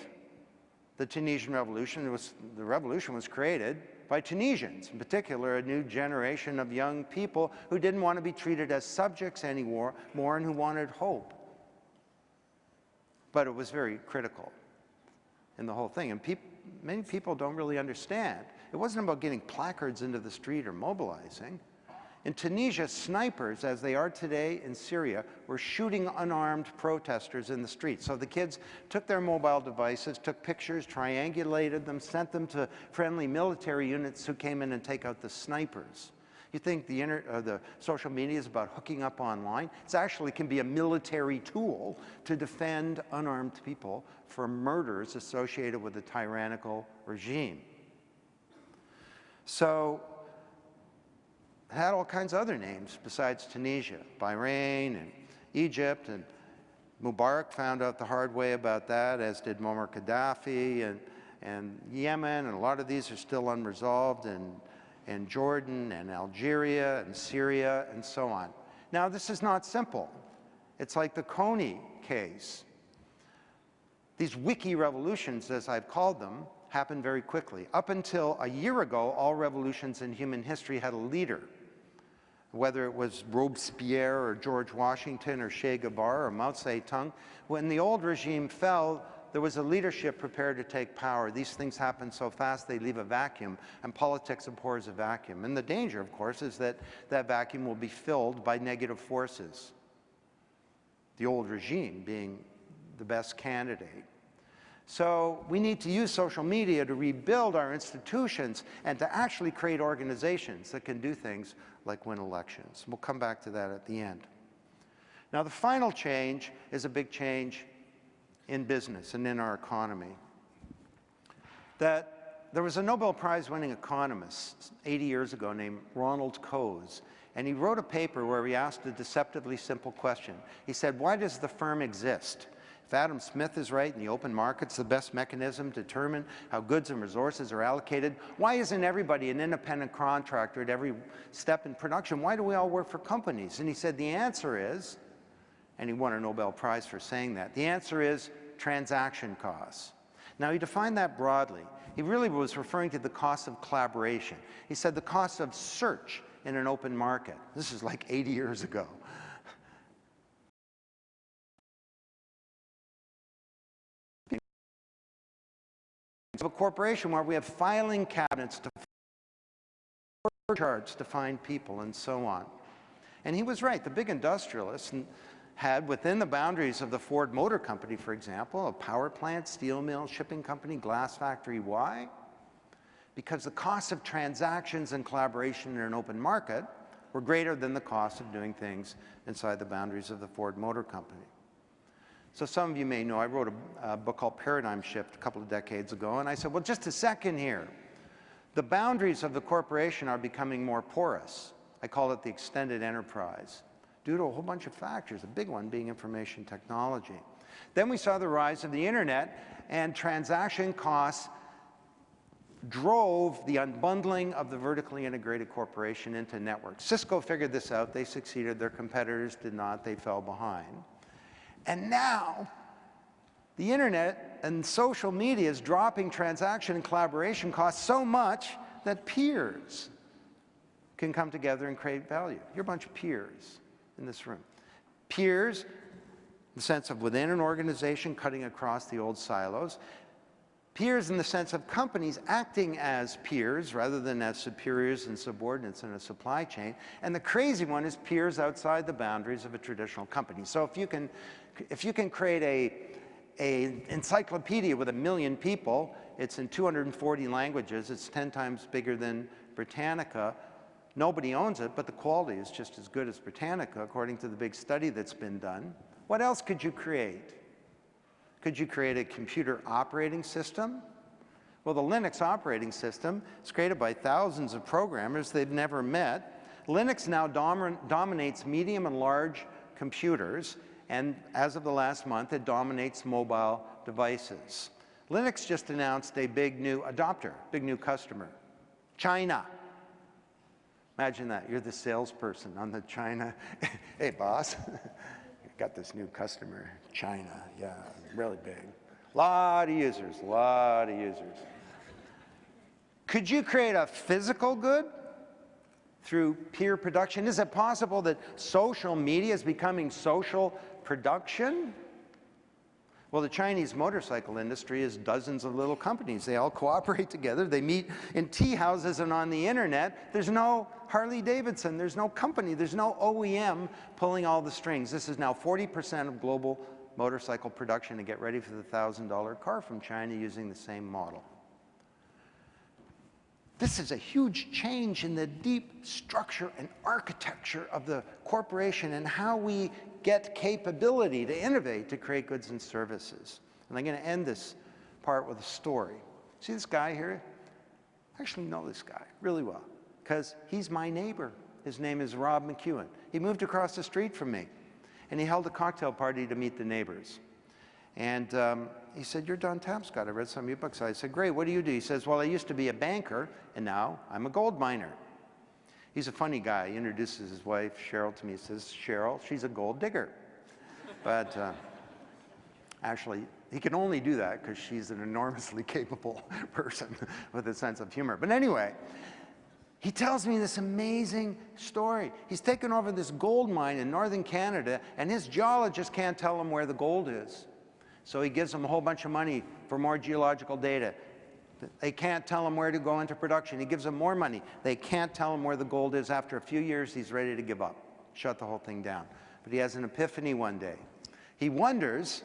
the Tunisian revolution. Was, the revolution was created by Tunisians, in particular a new generation of young people who didn't want to be treated as subjects anymore more and who wanted hope. But it was very critical in the whole thing. And many people don't really understand. It wasn't about getting placards into the street or mobilizing. In Tunisia, snipers, as they are today in Syria, were shooting unarmed protesters in the streets. So the kids took their mobile devices, took pictures, triangulated them, sent them to friendly military units who came in and take out the snipers. You think the, uh, the social media is about hooking up online? It actually can be a military tool to defend unarmed people from murders associated with a tyrannical regime. So had all kinds of other names besides Tunisia, Bahrain and Egypt, and Mubarak found out the hard way about that, as did Muammar Gaddafi, and, and Yemen, and a lot of these are still unresolved, and, and Jordan, and Algeria, and Syria, and so on. Now, this is not simple. It's like the Kony case. These wiki revolutions, as I've called them, happen very quickly. Up until a year ago, all revolutions in human history had a leader whether it was Robespierre or George Washington or Che Guevara or Mao Zedong, when the old regime fell, there was a leadership prepared to take power. These things happen so fast they leave a vacuum, and politics abhors a vacuum. And the danger, of course, is that that vacuum will be filled by negative forces, the old regime being the best candidate. So we need to use social media to rebuild our institutions and to actually create organizations that can do things like win elections. We'll come back to that at the end. Now the final change is a big change in business and in our economy. That there was a Nobel Prize winning economist 80 years ago named Ronald Coase, and he wrote a paper where he asked a deceptively simple question. He said, why does the firm exist? If Adam Smith is right and the open market's the best mechanism to determine how goods and resources are allocated, why isn't everybody an independent contractor at every step in production? Why do we all work for companies? And he said the answer is, and he won a Nobel Prize for saying that, the answer is transaction costs. Now he defined that broadly. He really was referring to the cost of collaboration. He said the cost of search in an open market. This is like 80 years ago. Of a corporation where we have filing cabinets to charts to find people and so on. And he was right. The big industrialists had within the boundaries of the Ford Motor Company, for example, a power plant, steel mill, shipping company, glass factory. Why? Because the cost of transactions and collaboration in an open market were greater than the cost of doing things inside the boundaries of the Ford Motor Company. So some of you may know I wrote a, a book called Paradigm Shift a couple of decades ago, and I said, well, just a second here. The boundaries of the corporation are becoming more porous. I call it the extended enterprise due to a whole bunch of factors, a big one being information technology. Then we saw the rise of the internet and transaction costs drove the unbundling of the vertically integrated corporation into networks. Cisco figured this out. They succeeded. Their competitors did not. They fell behind. And now, the internet and social media is dropping transaction and collaboration costs so much that peers can come together and create value. You're a bunch of peers in this room. Peers, in the sense of within an organization cutting across the old silos. Peers in the sense of companies acting as peers rather than as superiors and subordinates in a supply chain. And the crazy one is peers outside the boundaries of a traditional company. So if you can, if you can create a, a encyclopedia with a million people, it's in 240 languages, it's 10 times bigger than Britannica, Nobody owns it, but the quality is just as good as Britannica, according to the big study that's been done. What else could you create? Could you create a computer operating system? Well, the Linux operating system is created by thousands of programmers they've never met. Linux now dom dominates medium and large computers, and as of the last month, it dominates mobile devices. Linux just announced a big new adopter, big new customer, China. Imagine that, you're the salesperson on the China. hey, boss, got this new customer, China, yeah, really big. Lot of users, lot of users. Could you create a physical good through peer production? Is it possible that social media is becoming social production? Well, the Chinese motorcycle industry is dozens of little companies. They all cooperate together. They meet in tea houses and on the internet. There's no Harley Davidson. There's no company. There's no OEM pulling all the strings. This is now 40% of global motorcycle production to get ready for the $1,000 car from China using the same model. This is a huge change in the deep structure and architecture of the corporation and how we get capability to innovate to create goods and services. And I'm going to end this part with a story. See this guy here? I actually know this guy really well because he's my neighbor. His name is Rob McEwen. He moved across the street from me and he held a cocktail party to meet the neighbors. And um, he said, you're Don Tapscott. I read some of your books. I said, great, what do you do? He says, well, I used to be a banker and now I'm a gold miner. He's a funny guy. He introduces his wife, Cheryl, to me. He says, Cheryl, she's a gold digger. But uh, actually, he can only do that because she's an enormously capable person with a sense of humor. But anyway, he tells me this amazing story. He's taken over this gold mine in northern Canada, and his geologist can't tell him where the gold is. So he gives them a whole bunch of money for more geological data. They can't tell him where to go into production. He gives them more money. They can't tell him where the gold is. After a few years, he's ready to give up, shut the whole thing down. But he has an epiphany one day. He wonders,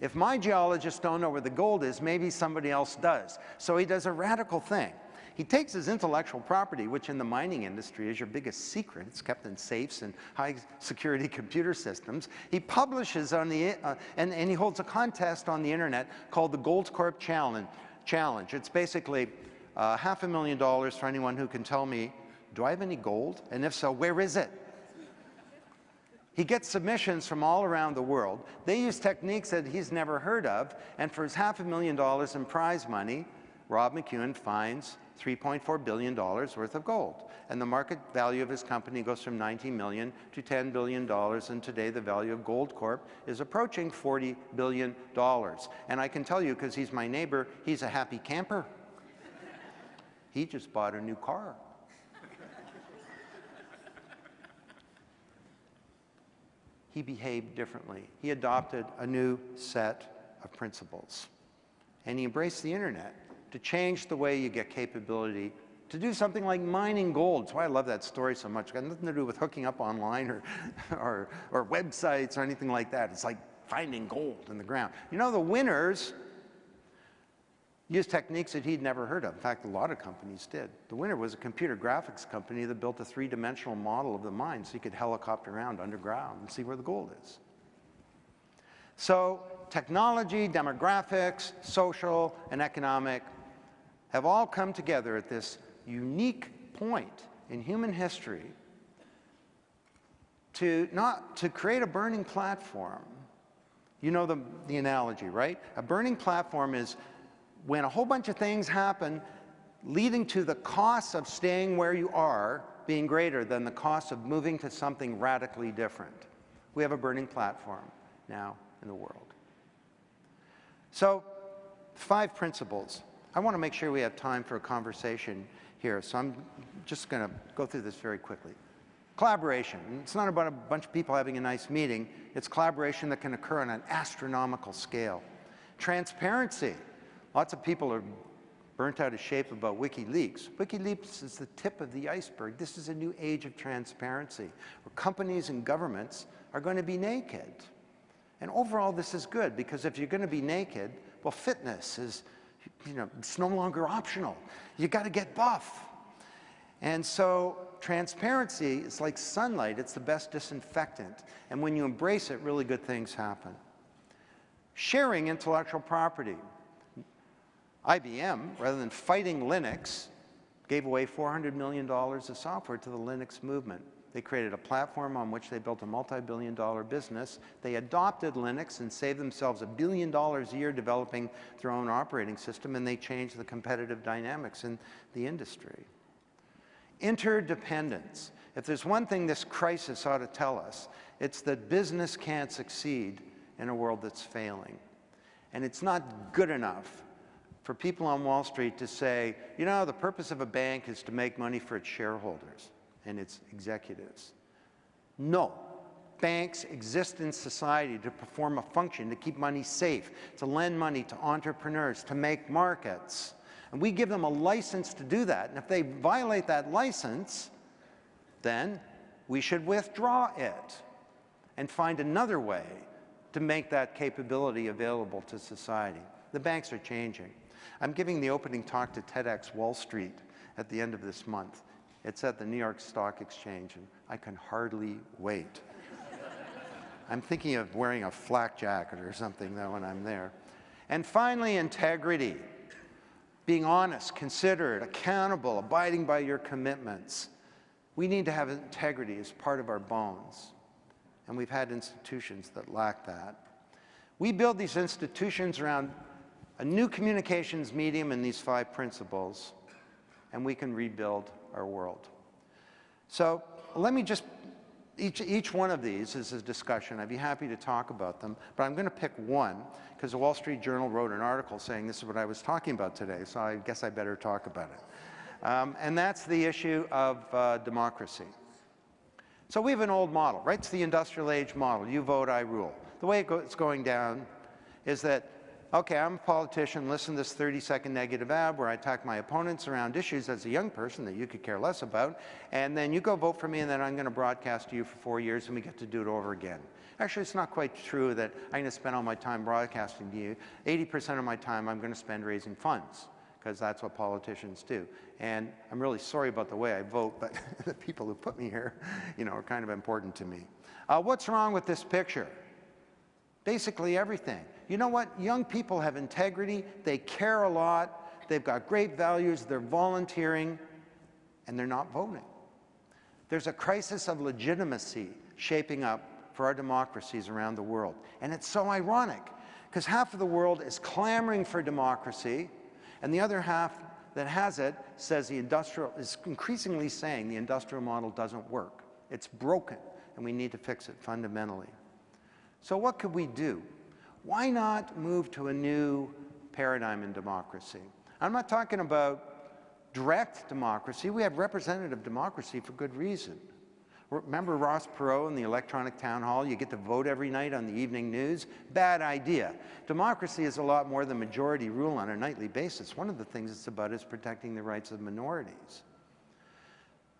if my geologists don't know where the gold is, maybe somebody else does. So he does a radical thing. He takes his intellectual property, which in the mining industry is your biggest secret. It's kept in safes and high security computer systems. He publishes on the, uh, and, and he holds a contest on the internet called the Goldcorp Challenge challenge. It's basically uh, half a million dollars for anyone who can tell me, do I have any gold? And if so, where is it? He gets submissions from all around the world. They use techniques that he's never heard of, and for his half a million dollars in prize money, Rob McEwen finds $3.4 billion worth of gold. And the market value of his company goes from 19 million to $10 billion, and today the value of Goldcorp is approaching $40 billion. And I can tell you, because he's my neighbor, he's a happy camper. He just bought a new car. he behaved differently. He adopted a new set of principles. And he embraced the internet to change the way you get capability to do something like mining gold. That's why I love that story so much. It's got nothing to do with hooking up online or, or, or websites or anything like that. It's like finding gold in the ground. You know, the winners used techniques that he'd never heard of. In fact, a lot of companies did. The winner was a computer graphics company that built a three-dimensional model of the mine so you could helicopter around underground and see where the gold is. So technology, demographics, social, and economic have all come together at this unique point in human history to not to create a burning platform. You know the, the analogy, right? A burning platform is when a whole bunch of things happen leading to the cost of staying where you are being greater than the cost of moving to something radically different. We have a burning platform now in the world. So, five principles. I want to make sure we have time for a conversation here, so I'm just going to go through this very quickly. Collaboration. It's not about a bunch of people having a nice meeting. It's collaboration that can occur on an astronomical scale. Transparency. Lots of people are burnt out of shape about WikiLeaks. WikiLeaks is the tip of the iceberg. This is a new age of transparency, where companies and governments are going to be naked. And overall, this is good, because if you're going to be naked, well, fitness is, you know, it's no longer optional. You got to get buff. And so transparency is like sunlight. It's the best disinfectant. And when you embrace it, really good things happen. Sharing intellectual property. IBM, rather than fighting Linux, gave away $400 million of software to the Linux movement. They created a platform on which they built a multi-billion dollar business. They adopted Linux and saved themselves a billion dollars a year developing their own operating system, and they changed the competitive dynamics in the industry. Interdependence. If there's one thing this crisis ought to tell us, it's that business can't succeed in a world that's failing. And it's not good enough for people on Wall Street to say, you know, the purpose of a bank is to make money for its shareholders and its executives. No. Banks exist in society to perform a function, to keep money safe, to lend money to entrepreneurs, to make markets. And we give them a license to do that. And if they violate that license, then we should withdraw it and find another way to make that capability available to society. The banks are changing. I'm giving the opening talk to TEDx Wall Street at the end of this month. It's at the New York Stock Exchange, and I can hardly wait. I'm thinking of wearing a flak jacket or something, though, when I'm there. And finally, integrity. Being honest, considerate, accountable, abiding by your commitments. We need to have integrity as part of our bones. And we've had institutions that lack that. We build these institutions around a new communications medium and these five principles, and we can rebuild our world. So let me just, each, each one of these is a discussion. I'd be happy to talk about them, but I'm going to pick one because the Wall Street Journal wrote an article saying this is what I was talking about today, so I guess I better talk about it. Um, and that's the issue of uh, democracy. So we have an old model, right? It's the industrial age model. You vote, I rule. The way it's going down is that okay, I'm a politician, listen to this 30-second negative ad where I attack my opponents around issues as a young person that you could care less about, and then you go vote for me, and then I'm going to broadcast to you for four years, and we get to do it over again. Actually, it's not quite true that I'm going to spend all my time broadcasting to you. 80% of my time I'm going to spend raising funds, because that's what politicians do. And I'm really sorry about the way I vote, but the people who put me here, you know, are kind of important to me. Uh, what's wrong with this picture? Basically everything. You know what? Young people have integrity, they care a lot, they've got great values, they're volunteering, and they're not voting. There's a crisis of legitimacy shaping up for our democracies around the world. And it's so ironic, because half of the world is clamoring for democracy, and the other half that has it says the industrial, is increasingly saying the industrial model doesn't work. It's broken, and we need to fix it fundamentally. So what could we do? Why not move to a new paradigm in democracy? I'm not talking about direct democracy. We have representative democracy for good reason. Remember Ross Perot and the electronic town hall? You get to vote every night on the evening news? Bad idea. Democracy is a lot more than majority rule on a nightly basis. One of the things it's about is protecting the rights of minorities.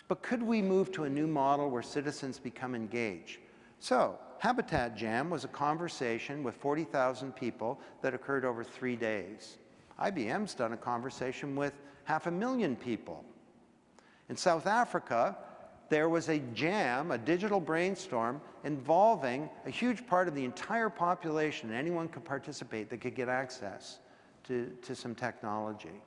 But could we move to a new model where citizens become engaged? So, Habitat Jam was a conversation with 40,000 people that occurred over three days. IBM's done a conversation with half a million people. In South Africa, there was a jam, a digital brainstorm, involving a huge part of the entire population. Anyone could participate that could get access to, to some technology.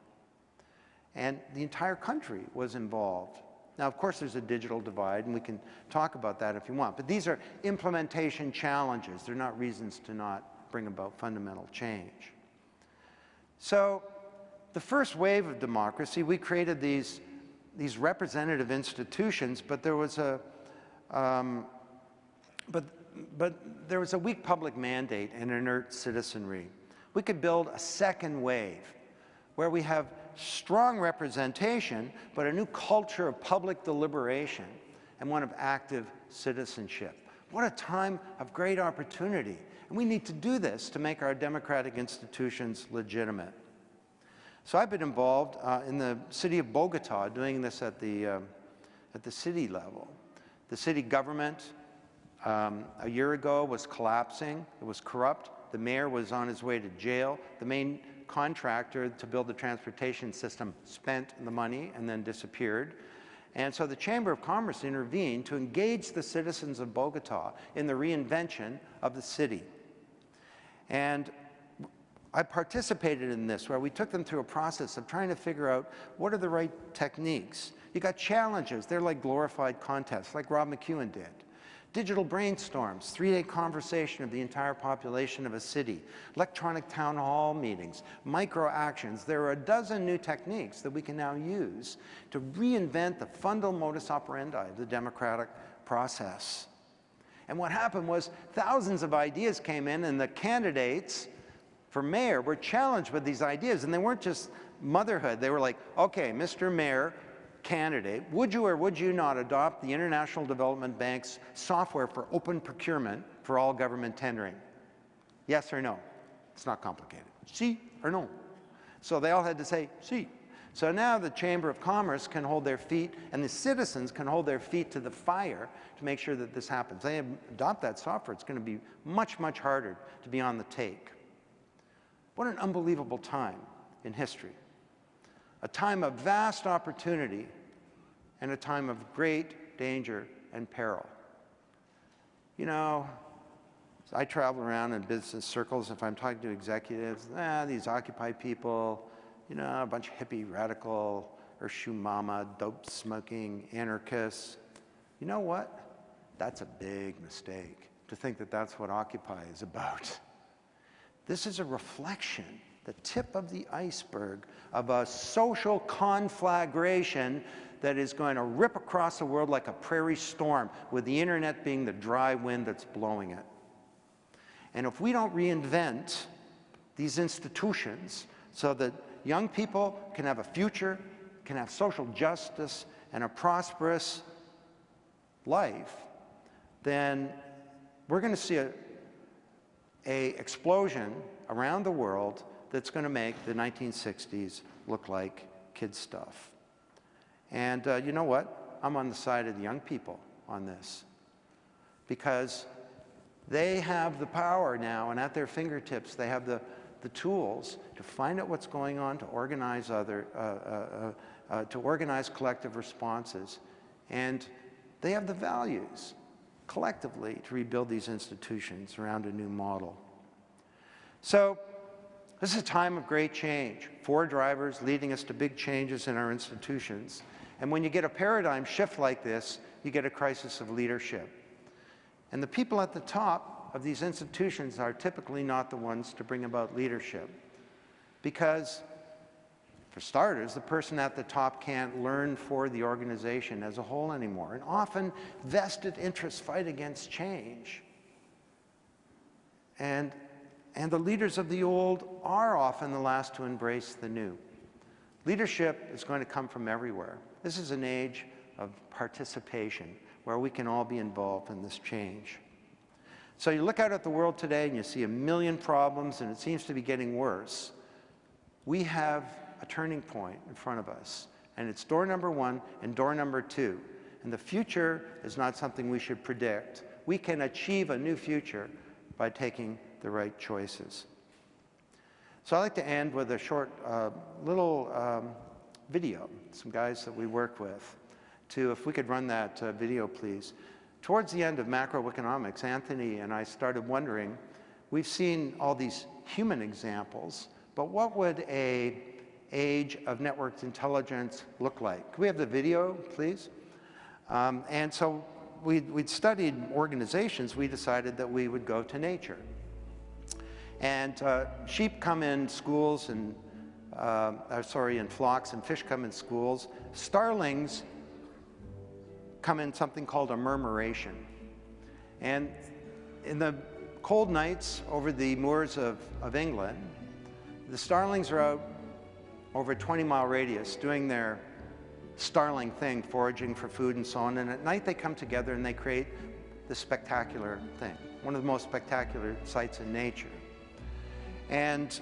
And the entire country was involved. Now, of course, there's a digital divide, and we can talk about that if you want. But these are implementation challenges. They're not reasons to not bring about fundamental change. So the first wave of democracy, we created these, these representative institutions, but there was a, um, but, but there was a weak public mandate and inert citizenry. We could build a second wave where we have strong representation, but a new culture of public deliberation and one of active citizenship. What a time of great opportunity. And we need to do this to make our democratic institutions legitimate. So I've been involved uh, in the city of Bogota doing this at the, uh, at the city level. The city government um, a year ago was collapsing. It was corrupt. The mayor was on his way to jail. The main contractor to build the transportation system spent the money and then disappeared. And so the Chamber of Commerce intervened to engage the citizens of Bogota in the reinvention of the city. And I participated in this where we took them through a process of trying to figure out what are the right techniques. You got challenges, they're like glorified contests, like Rob McEwen did. Digital brainstorms, three-day conversation of the entire population of a city, electronic town hall meetings, micro actions. There are a dozen new techniques that we can now use to reinvent the fundamental modus operandi of the democratic process. And what happened was thousands of ideas came in and the candidates for mayor were challenged with these ideas. And they weren't just motherhood. They were like, okay, Mr. Mayor, candidate, would you or would you not adopt the International Development Bank's software for open procurement for all government tendering? Yes or no? It's not complicated. Si or no? So they all had to say si. So now the Chamber of Commerce can hold their feet and the citizens can hold their feet to the fire to make sure that this happens. They adopt that software, it's going to be much, much harder to be on the take. What an unbelievable time in history a time of vast opportunity and a time of great danger and peril. You know, I travel around in business circles, if I'm talking to executives, ah, these Occupy people, you know, a bunch of hippie, radical, or mama, dope smoking anarchists. You know what? That's a big mistake to think that that's what Occupy is about. This is a reflection the tip of the iceberg of a social conflagration that is going to rip across the world like a prairie storm, with the internet being the dry wind that's blowing it. And if we don't reinvent these institutions so that young people can have a future, can have social justice, and a prosperous life, then we're going to see a, explosion around the world that's going to make the 1960s look like kid stuff. And uh, you know what? I'm on the side of the young people on this because they have the power now and at their fingertips they have the, the tools to find out what's going on, to organize other, uh, uh, uh, uh to organize collective responses. And they have the values collectively to rebuild these institutions around a new model. So this is a time of great change. Four drivers leading us to big changes in our institutions. And when you get a paradigm shift like this, you get a crisis of leadership. And the people at the top of these institutions are typically not the ones to bring about leadership. Because, for starters, the person at the top can't learn for the organization as a whole anymore. And often, vested interests fight against change. And and the leaders of the old are often the last to embrace the new. Leadership is going to come from everywhere. This is an age of participation where we can all be involved in this change. So you look out at the world today and you see a million problems and it seems to be getting worse. We have a turning point in front of us and it's door number one and door number two. And the future is not something we should predict. We can achieve a new future by taking the right choices. So I'd like to end with a short uh, little um, video, some guys that we work with, to, if we could run that uh, video, please. Towards the end of Macro Wikinomics, Anthony and I started wondering, we've seen all these human examples, but what would a age of networked intelligence look like? Could we have the video, please? Um, and so we'd, we'd studied organizations, we decided that we would go to nature. And uh, sheep come in schools and, uh, uh, sorry, in flocks, and fish come in schools. Starlings come in something called a murmuration. And in the cold nights over the moors of, of England, the starlings are out over a 20 mile radius doing their starling thing, foraging for food and so on. And at night they come together and they create this spectacular thing, one of the most spectacular sights in nature. And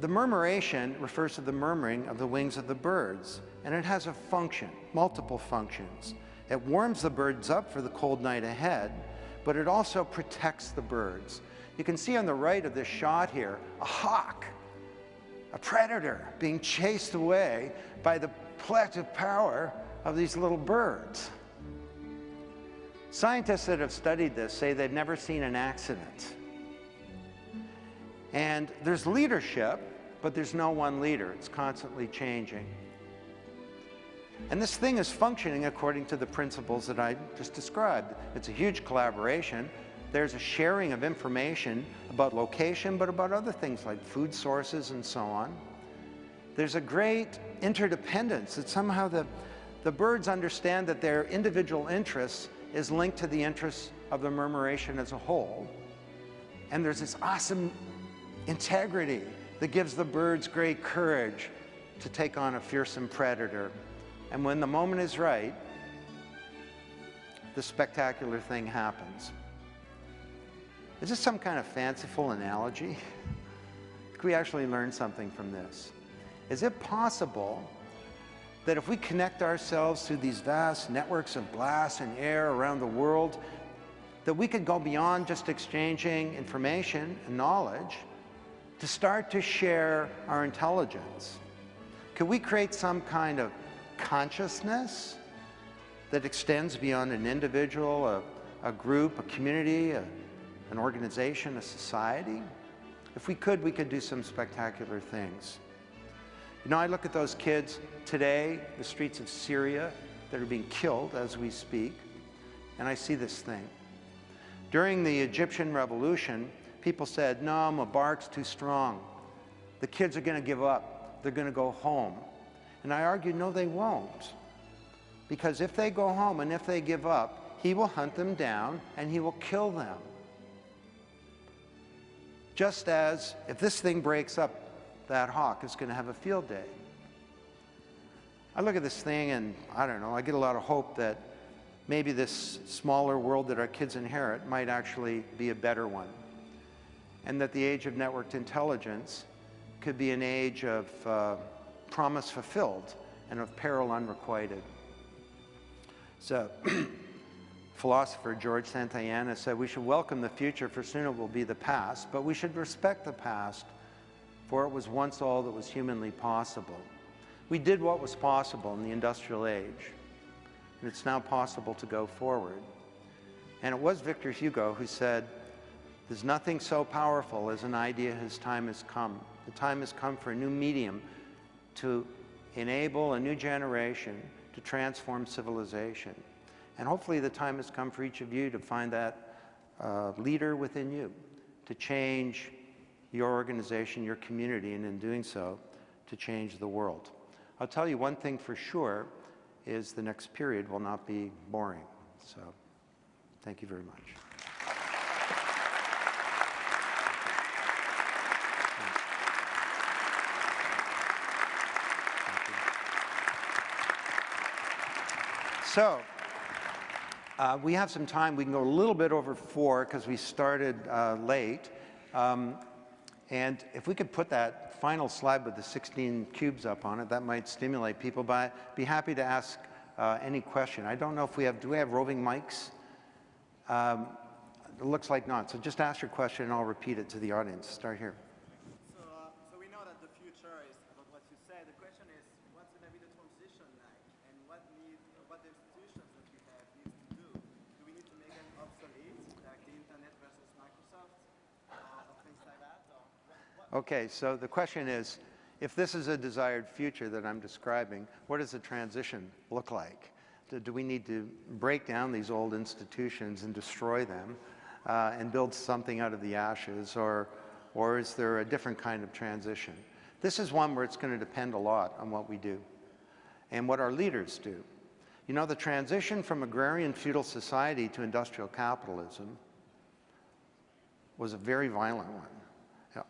the murmuration refers to the murmuring of the wings of the birds, and it has a function, multiple functions. It warms the birds up for the cold night ahead, but it also protects the birds. You can see on the right of this shot here, a hawk a predator being chased away by the collective power of these little birds. Scientists that have studied this say they've never seen an accident. And there's leadership, but there's no one leader. It's constantly changing. And this thing is functioning according to the principles that I just described. It's a huge collaboration. There's a sharing of information about location, but about other things like food sources and so on. There's a great interdependence that somehow the, the birds understand that their individual interests is linked to the interests of the murmuration as a whole. And there's this awesome integrity that gives the birds great courage to take on a fearsome predator. And when the moment is right, the spectacular thing happens. Is this some kind of fanciful analogy? Could we actually learn something from this? Is it possible that if we connect ourselves through these vast networks of glass and air around the world, that we could go beyond just exchanging information and knowledge to start to share our intelligence? Could we create some kind of consciousness that extends beyond an individual, a, a group, a community, a, an organization, a society. If we could, we could do some spectacular things. You know, I look at those kids today, the streets of Syria, that are being killed as we speak, and I see this thing. During the Egyptian revolution, people said, no, Mubarak's too strong. The kids are going to give up. They're going to go home. And I argued, no, they won't. Because if they go home and if they give up, he will hunt them down and he will kill them. Just as if this thing breaks up, that hawk is going to have a field day. I look at this thing and I don't know, I get a lot of hope that maybe this smaller world that our kids inherit might actually be a better one. And that the age of networked intelligence could be an age of uh, promise fulfilled and of peril unrequited. So philosopher George Santayana said we should welcome the future for soon it will be the past, but we should respect the past for it was once all that was humanly possible. We did what was possible in the industrial age, and it's now possible to go forward. And it was Victor Hugo who said, there's nothing so powerful as an idea whose time has come. The time has come for a new medium to enable a new generation to transform civilization. And hopefully the time has come for each of you to find that uh, leader within you, to change your organization, your community, and in doing so, to change the world. I'll tell you one thing for sure is the next period will not be boring. So thank you very much. So, uh, we have some time. We can go a little bit over four because we started uh, late. Um, and if we could put that final slide with the 16 cubes up on it, that might stimulate people. But I'd be happy to ask uh, any question. I don't know if we have, do we have roving mics? Um, it looks like not. So just ask your question and I'll repeat it to the audience. Start here. So, uh, so we know that the future is about what you say. The question is, what's going to be the transition like, and what need, what the institutions that we have need to do? Do we need to make them obsolete, like the internet versus Microsoft, uh, or things like that? Or what, what, Okay, so the question is, if this is a desired future that I'm describing, what does the transition look like? Do, do we need to break down these old institutions and destroy them uh, and build something out of the ashes, or, or is there a different kind of transition? This is one where it's going to depend a lot on what we do and what our leaders do. You know, the transition from agrarian feudal society to industrial capitalism was a very violent one.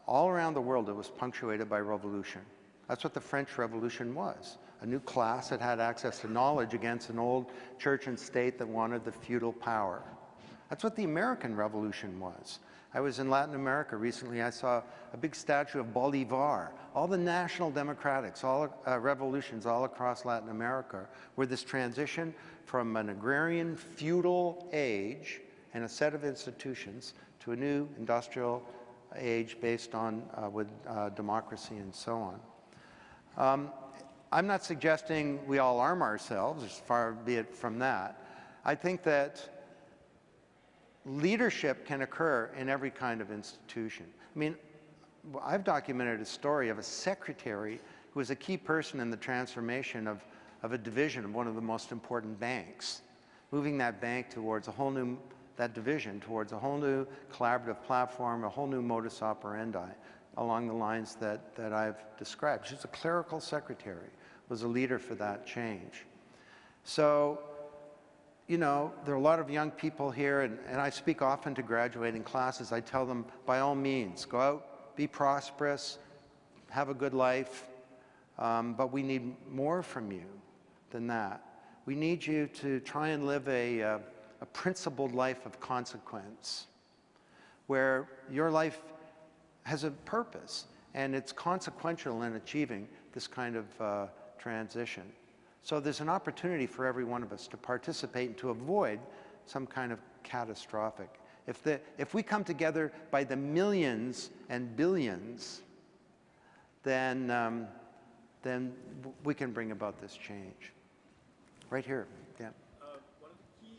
All around the world, it was punctuated by revolution. That's what the French Revolution was. A new class that had access to knowledge against an old church and state that wanted the feudal power. That's what the American Revolution was. I was in Latin America recently. I saw a big statue of Bolivar. All the national democratics, all uh, revolutions all across Latin America were this transition from an agrarian feudal age and a set of institutions to a new industrial age based on uh, with uh, democracy and so on. Um, I'm not suggesting we all arm ourselves, as far be it from that. I think that leadership can occur in every kind of institution. I mean, I've documented a story of a secretary who was a key person in the transformation of, of a division of one of the most important banks, moving that bank towards a whole new, that division towards a whole new collaborative platform, a whole new modus operandi along the lines that, that I've described. She's a clerical secretary, was a leader for that change. So you know, there are a lot of young people here, and, and I speak often to graduating classes. I tell them, by all means, go out, be prosperous, have a good life, um, but we need more from you than that. We need you to try and live a, uh, a principled life of consequence, where your life has a purpose, and it's consequential in achieving this kind of uh, transition. So there's an opportunity for every one of us to participate and to avoid some kind of catastrophic. If, the, if we come together by the millions and billions, then, um, then we can bring about this change. Right here, yeah. uh, one of the key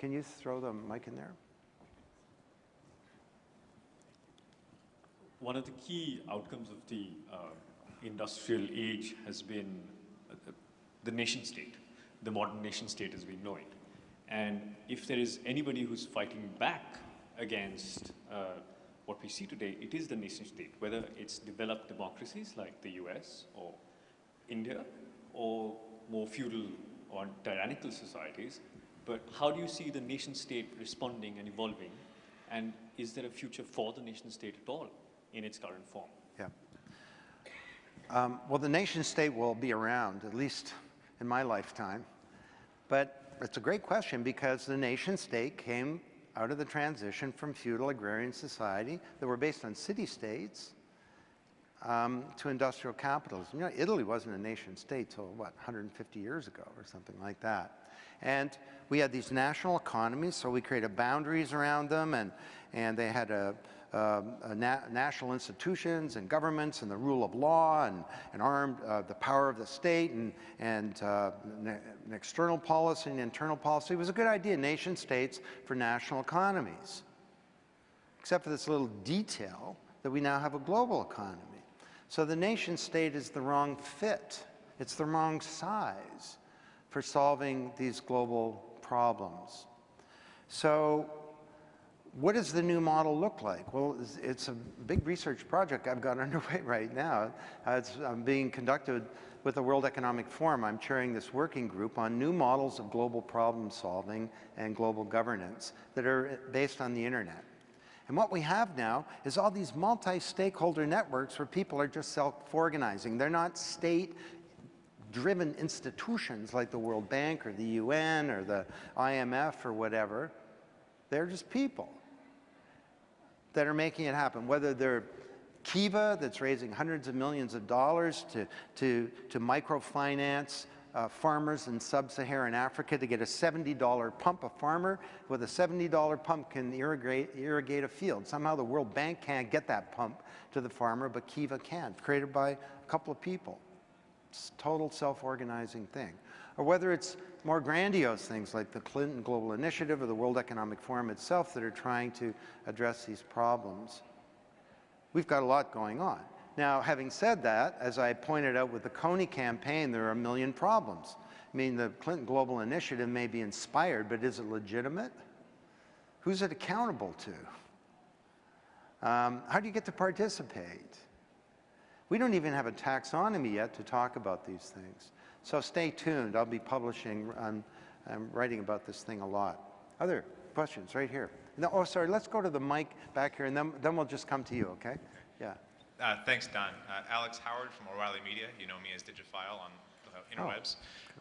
Can you throw the mic in there? One of the key outcomes of the uh, industrial age has been uh, the nation state, the modern nation state as we know it. And if there is anybody who's fighting back against uh, what we see today, it is the nation state, whether it's developed democracies like the US or India or more feudal or tyrannical societies. But how do you see the nation state responding and evolving? And is there a future for the nation state at all in its current form? Yeah. Um, well, the nation state will be around, at least in my lifetime. But it's a great question because the nation state came out of the transition from feudal agrarian society that were based on city-states um, to industrial capitalism. You know, Italy wasn't a nation state till, what, 150 years ago or something like that. And we had these national economies, so we created boundaries around them, and, and they had a, um, uh, na national institutions and governments and the rule of law and, and armed uh, the power of the state and, and uh, an external policy and internal policy. It was a good idea, nation states for national economies, except for this little detail that we now have a global economy. So the nation state is the wrong fit. It's the wrong size for solving these global problems. So what does the new model look like? Well, it's, it's a big research project I've got underway right now. Uh, it's um, being conducted with the World Economic Forum. I'm chairing this working group on new models of global problem solving and global governance that are based on the internet. And what we have now is all these multi-stakeholder networks where people are just self-organizing. They're not state driven institutions like the World Bank or the UN or the IMF or whatever. They're just people that are making it happen, whether they're Kiva that's raising hundreds of millions of dollars to, to, to microfinance uh, farmers in sub-Saharan Africa to get a $70 pump. A farmer with a $70 pump can irrigate, irrigate a field. Somehow the World Bank can't get that pump to the farmer, but Kiva can, created by a couple of people. Total self-organizing thing. Or whether it's more grandiose things like the Clinton Global Initiative or the World Economic Forum itself that are trying to address these problems. We've got a lot going on. Now, having said that, as I pointed out with the Kony campaign, there are a million problems. I mean, the Clinton Global Initiative may be inspired, but is it legitimate? Who's it accountable to? Um, how do you get to participate? We don't even have a taxonomy yet to talk about these things. So stay tuned. I'll be publishing, I'm, I'm writing about this thing a lot. Other questions right here. No, oh, sorry, let's go to the mic back here, and then, then we'll just come to you, okay? Yeah. Uh, thanks, Don. Uh, Alex Howard from O'Reilly Media. You know me as Digiphile on the interwebs.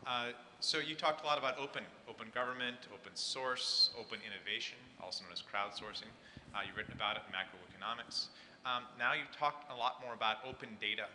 Uh, so you talked a lot about open, open government, open source, open innovation, also known as crowdsourcing. Uh, you've written about it in Macro Wikinomics. Um, now you've talked a lot more about open data.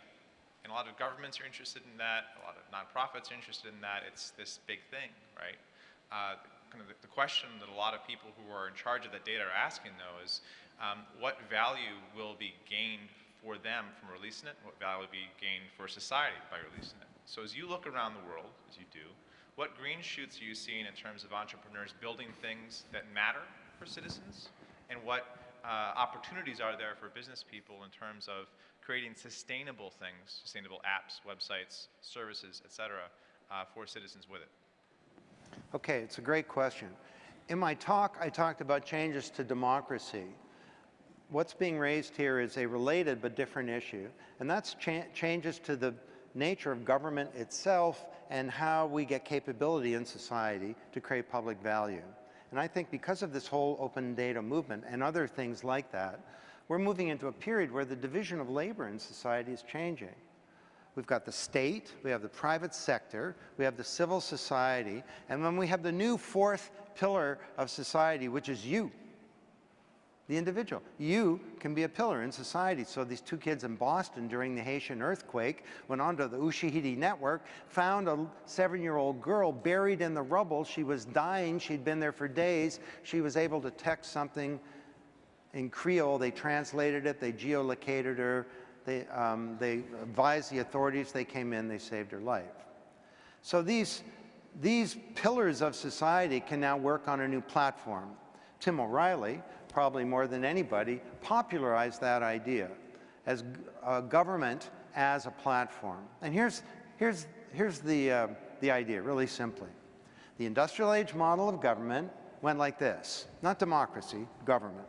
And a lot of governments are interested in that. A lot of nonprofits are interested in that. It's this big thing, right? Uh, kind of the, the, question that a lot of people who are in charge of that data are asking, though, is um, what value will be gained for them from releasing it, what value will be gained for society by releasing it. So as you look around the world, as you do, what green shoots are you seeing in terms of entrepreneurs building things that matter for citizens, and what uh, opportunities are there for business people in terms of creating sustainable things, sustainable apps, websites, services, et cetera, uh, for citizens with it? Okay, it's a great question. In my talk, I talked about changes to democracy what's being raised here is a related but different issue, and that's cha changes to the nature of government itself and how we get capability in society to create public value. And I think because of this whole open data movement and other things like that, we're moving into a period where the division of labor in society is changing. We've got the state, we have the private sector, we have the civil society, and then we have the new fourth pillar of society, which is you, the individual. You can be a pillar in society. So these two kids in Boston during the Haitian earthquake went onto the Ushahidi network, found a seven-year-old girl buried in the rubble. She was dying. She'd been there for days. She was able to text something in Creole. They translated it. They geolocated her. They, um, they advised the authorities. They came in. They saved her life. So these, these pillars of society can now work on a new platform. Tim O'Reilly, probably more than anybody, popularized that idea as uh, government as a platform. And here's, here's, here's the, uh, the idea, really simply. The industrial age model of government went like this, not democracy, government.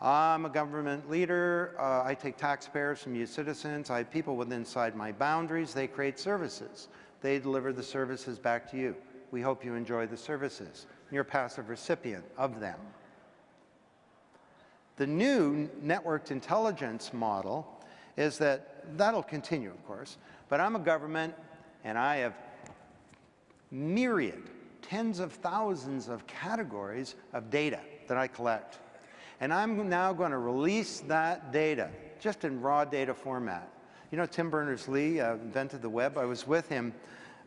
I'm a government leader, uh, I take taxpayers from you citizens, I have people within inside my boundaries, they create services. They deliver the services back to you. We hope you enjoy the services. You're a passive recipient of them. The new networked intelligence model is that that'll continue, of course, but I'm a government and I have myriad, tens of thousands of categories of data that I collect. And I'm now going to release that data just in raw data format. You know, Tim Berners-Lee uh, invented the web. I was with him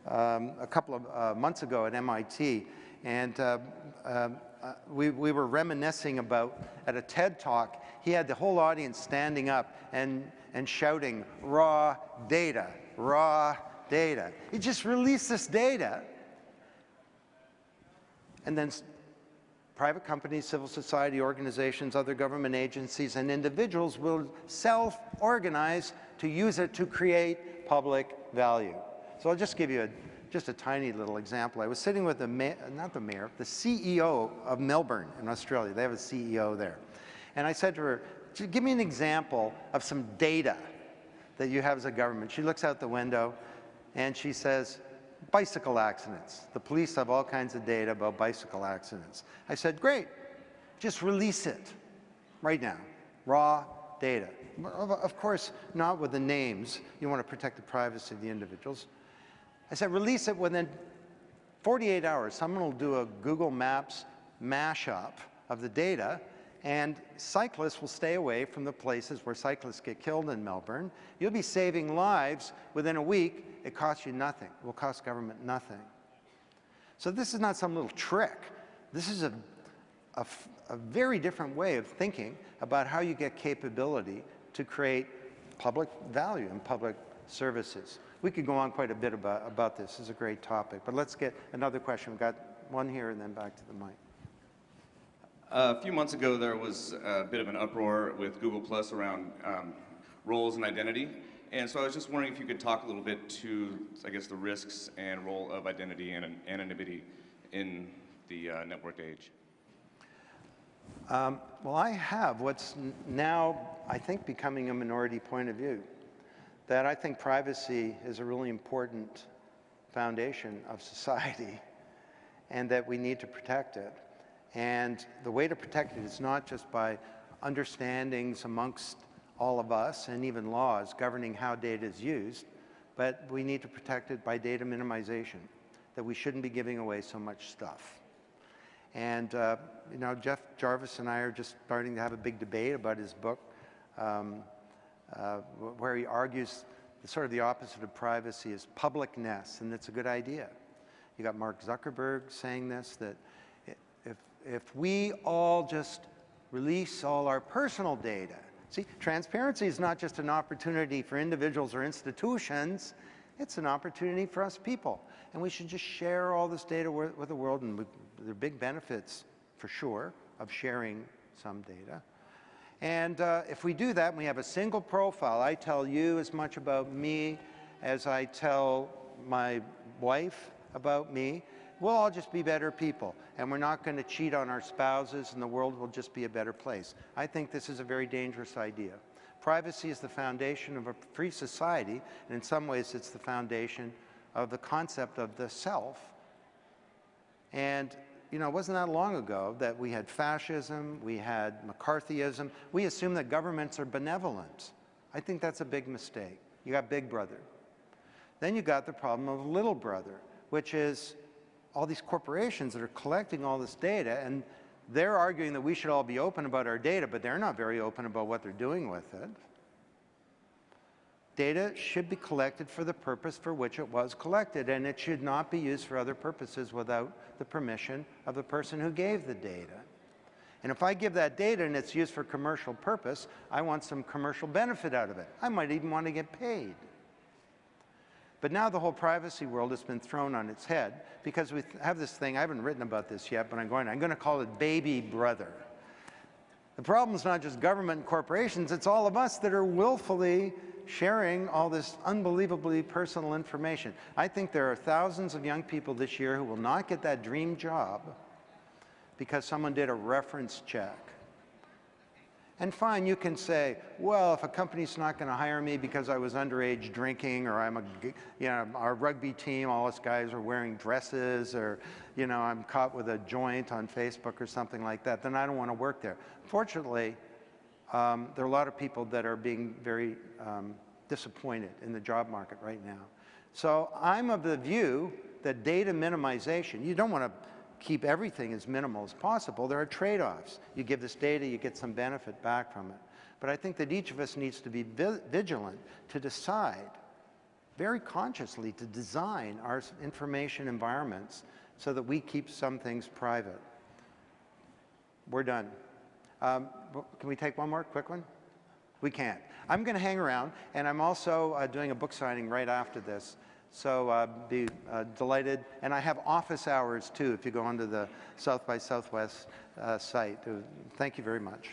um, a couple of uh, months ago at MIT, and uh, um, uh, we, we were reminiscing about at a TED talk, he had the whole audience standing up and, and shouting, raw data, raw data. He just released this data. And then private companies, civil society organizations, other government agencies, and individuals will self-organize to use it to create public value. So I'll just give you a just a tiny little example. I was sitting with the, not the mayor, the CEO of Melbourne in Australia. They have a CEO there. And I said to her, give me an example of some data that you have as a government. She looks out the window and she says, bicycle accidents. The police have all kinds of data about bicycle accidents. I said, great, just release it right now, raw data. Of course, not with the names. You want to protect the privacy of the individuals I said, release it within 48 hours. Someone will do a Google Maps mashup of the data, and cyclists will stay away from the places where cyclists get killed in Melbourne. You'll be saving lives within a week. It costs you nothing. It will cost government nothing. So this is not some little trick. This is a, a, a very different way of thinking about how you get capability to create public value and public services. We could go on quite a bit about, about this. It's a great topic. But let's get another question. We've got one here and then back to the mic. A few months ago, there was a bit of an uproar with Google Plus around um, roles and identity. And so I was just wondering if you could talk a little bit to, I guess, the risks and role of identity and anonymity in the uh, networked age. Um, well, I have what's now, I think, becoming a minority point of view, that I think privacy is a really important foundation of society and that we need to protect it. And the way to protect it is not just by understandings amongst all of us and even laws governing how data is used, but we need to protect it by data minimization, that we shouldn't be giving away so much stuff. And, uh, you know, Jeff Jarvis and I are just starting to have a big debate about his book, um, uh, where he argues sort of the opposite of privacy is publicness, and it's a good idea. You got Mark Zuckerberg saying this, that if if we all just release all our personal data, see, transparency is not just an opportunity for individuals or institutions, it's an opportunity for us people. And we should just share all this data with, with the world, and we, there are big benefits, for sure, of sharing some data. And uh, if we do that, and we have a single profile, I tell you as much about me as I tell my wife about me, we'll all just be better people and we're not going to cheat on our spouses and the world will just be a better place. I think this is a very dangerous idea. Privacy is the foundation of a free society and in some ways it's the foundation of the concept of the self. And you know, it wasn't that long ago that we had fascism, we had McCarthyism. We assume that governments are benevolent. I think that's a big mistake. You got big brother. Then you got the problem of little brother, which is all these corporations that are collecting all this data and they're arguing that we should all be open about our data, but they're not very open about what they're doing with it. Data should be collected for the purpose for which it was collected, and it should not be used for other purposes without the permission of the person who gave the data. And if I give that data and it's used for commercial purpose, I want some commercial benefit out of it. I might even want to get paid. But now the whole privacy world has been thrown on its head because we have this thing, I haven't written about this yet, but I'm going, I'm going to call it baby brother. The problem is not just government and corporations, it's all of us that are willfully sharing all this unbelievably personal information. I think there are thousands of young people this year who will not get that dream job because someone did a reference check and fine, you can say, well, if a company's not going to hire me because I was underage drinking or I'm a, you know, our rugby team, all us guys are wearing dresses or, you know, I'm caught with a joint on Facebook or something like that, then I don't want to work there. Fortunately, um, there are a lot of people that are being very um, disappointed in the job market right now. So I'm of the view that data minimization, you don't want to keep everything as minimal as possible, there are trade-offs. You give this data, you get some benefit back from it. But I think that each of us needs to be vi vigilant to decide, very consciously, to design our information environments so that we keep some things private. We're done. Um, can we take one more quick one? We can't. I'm going to hang around, and I'm also uh, doing a book signing right after this. So uh, be uh, delighted. And I have office hours too if you go onto the South by Southwest uh, site. Thank you very much.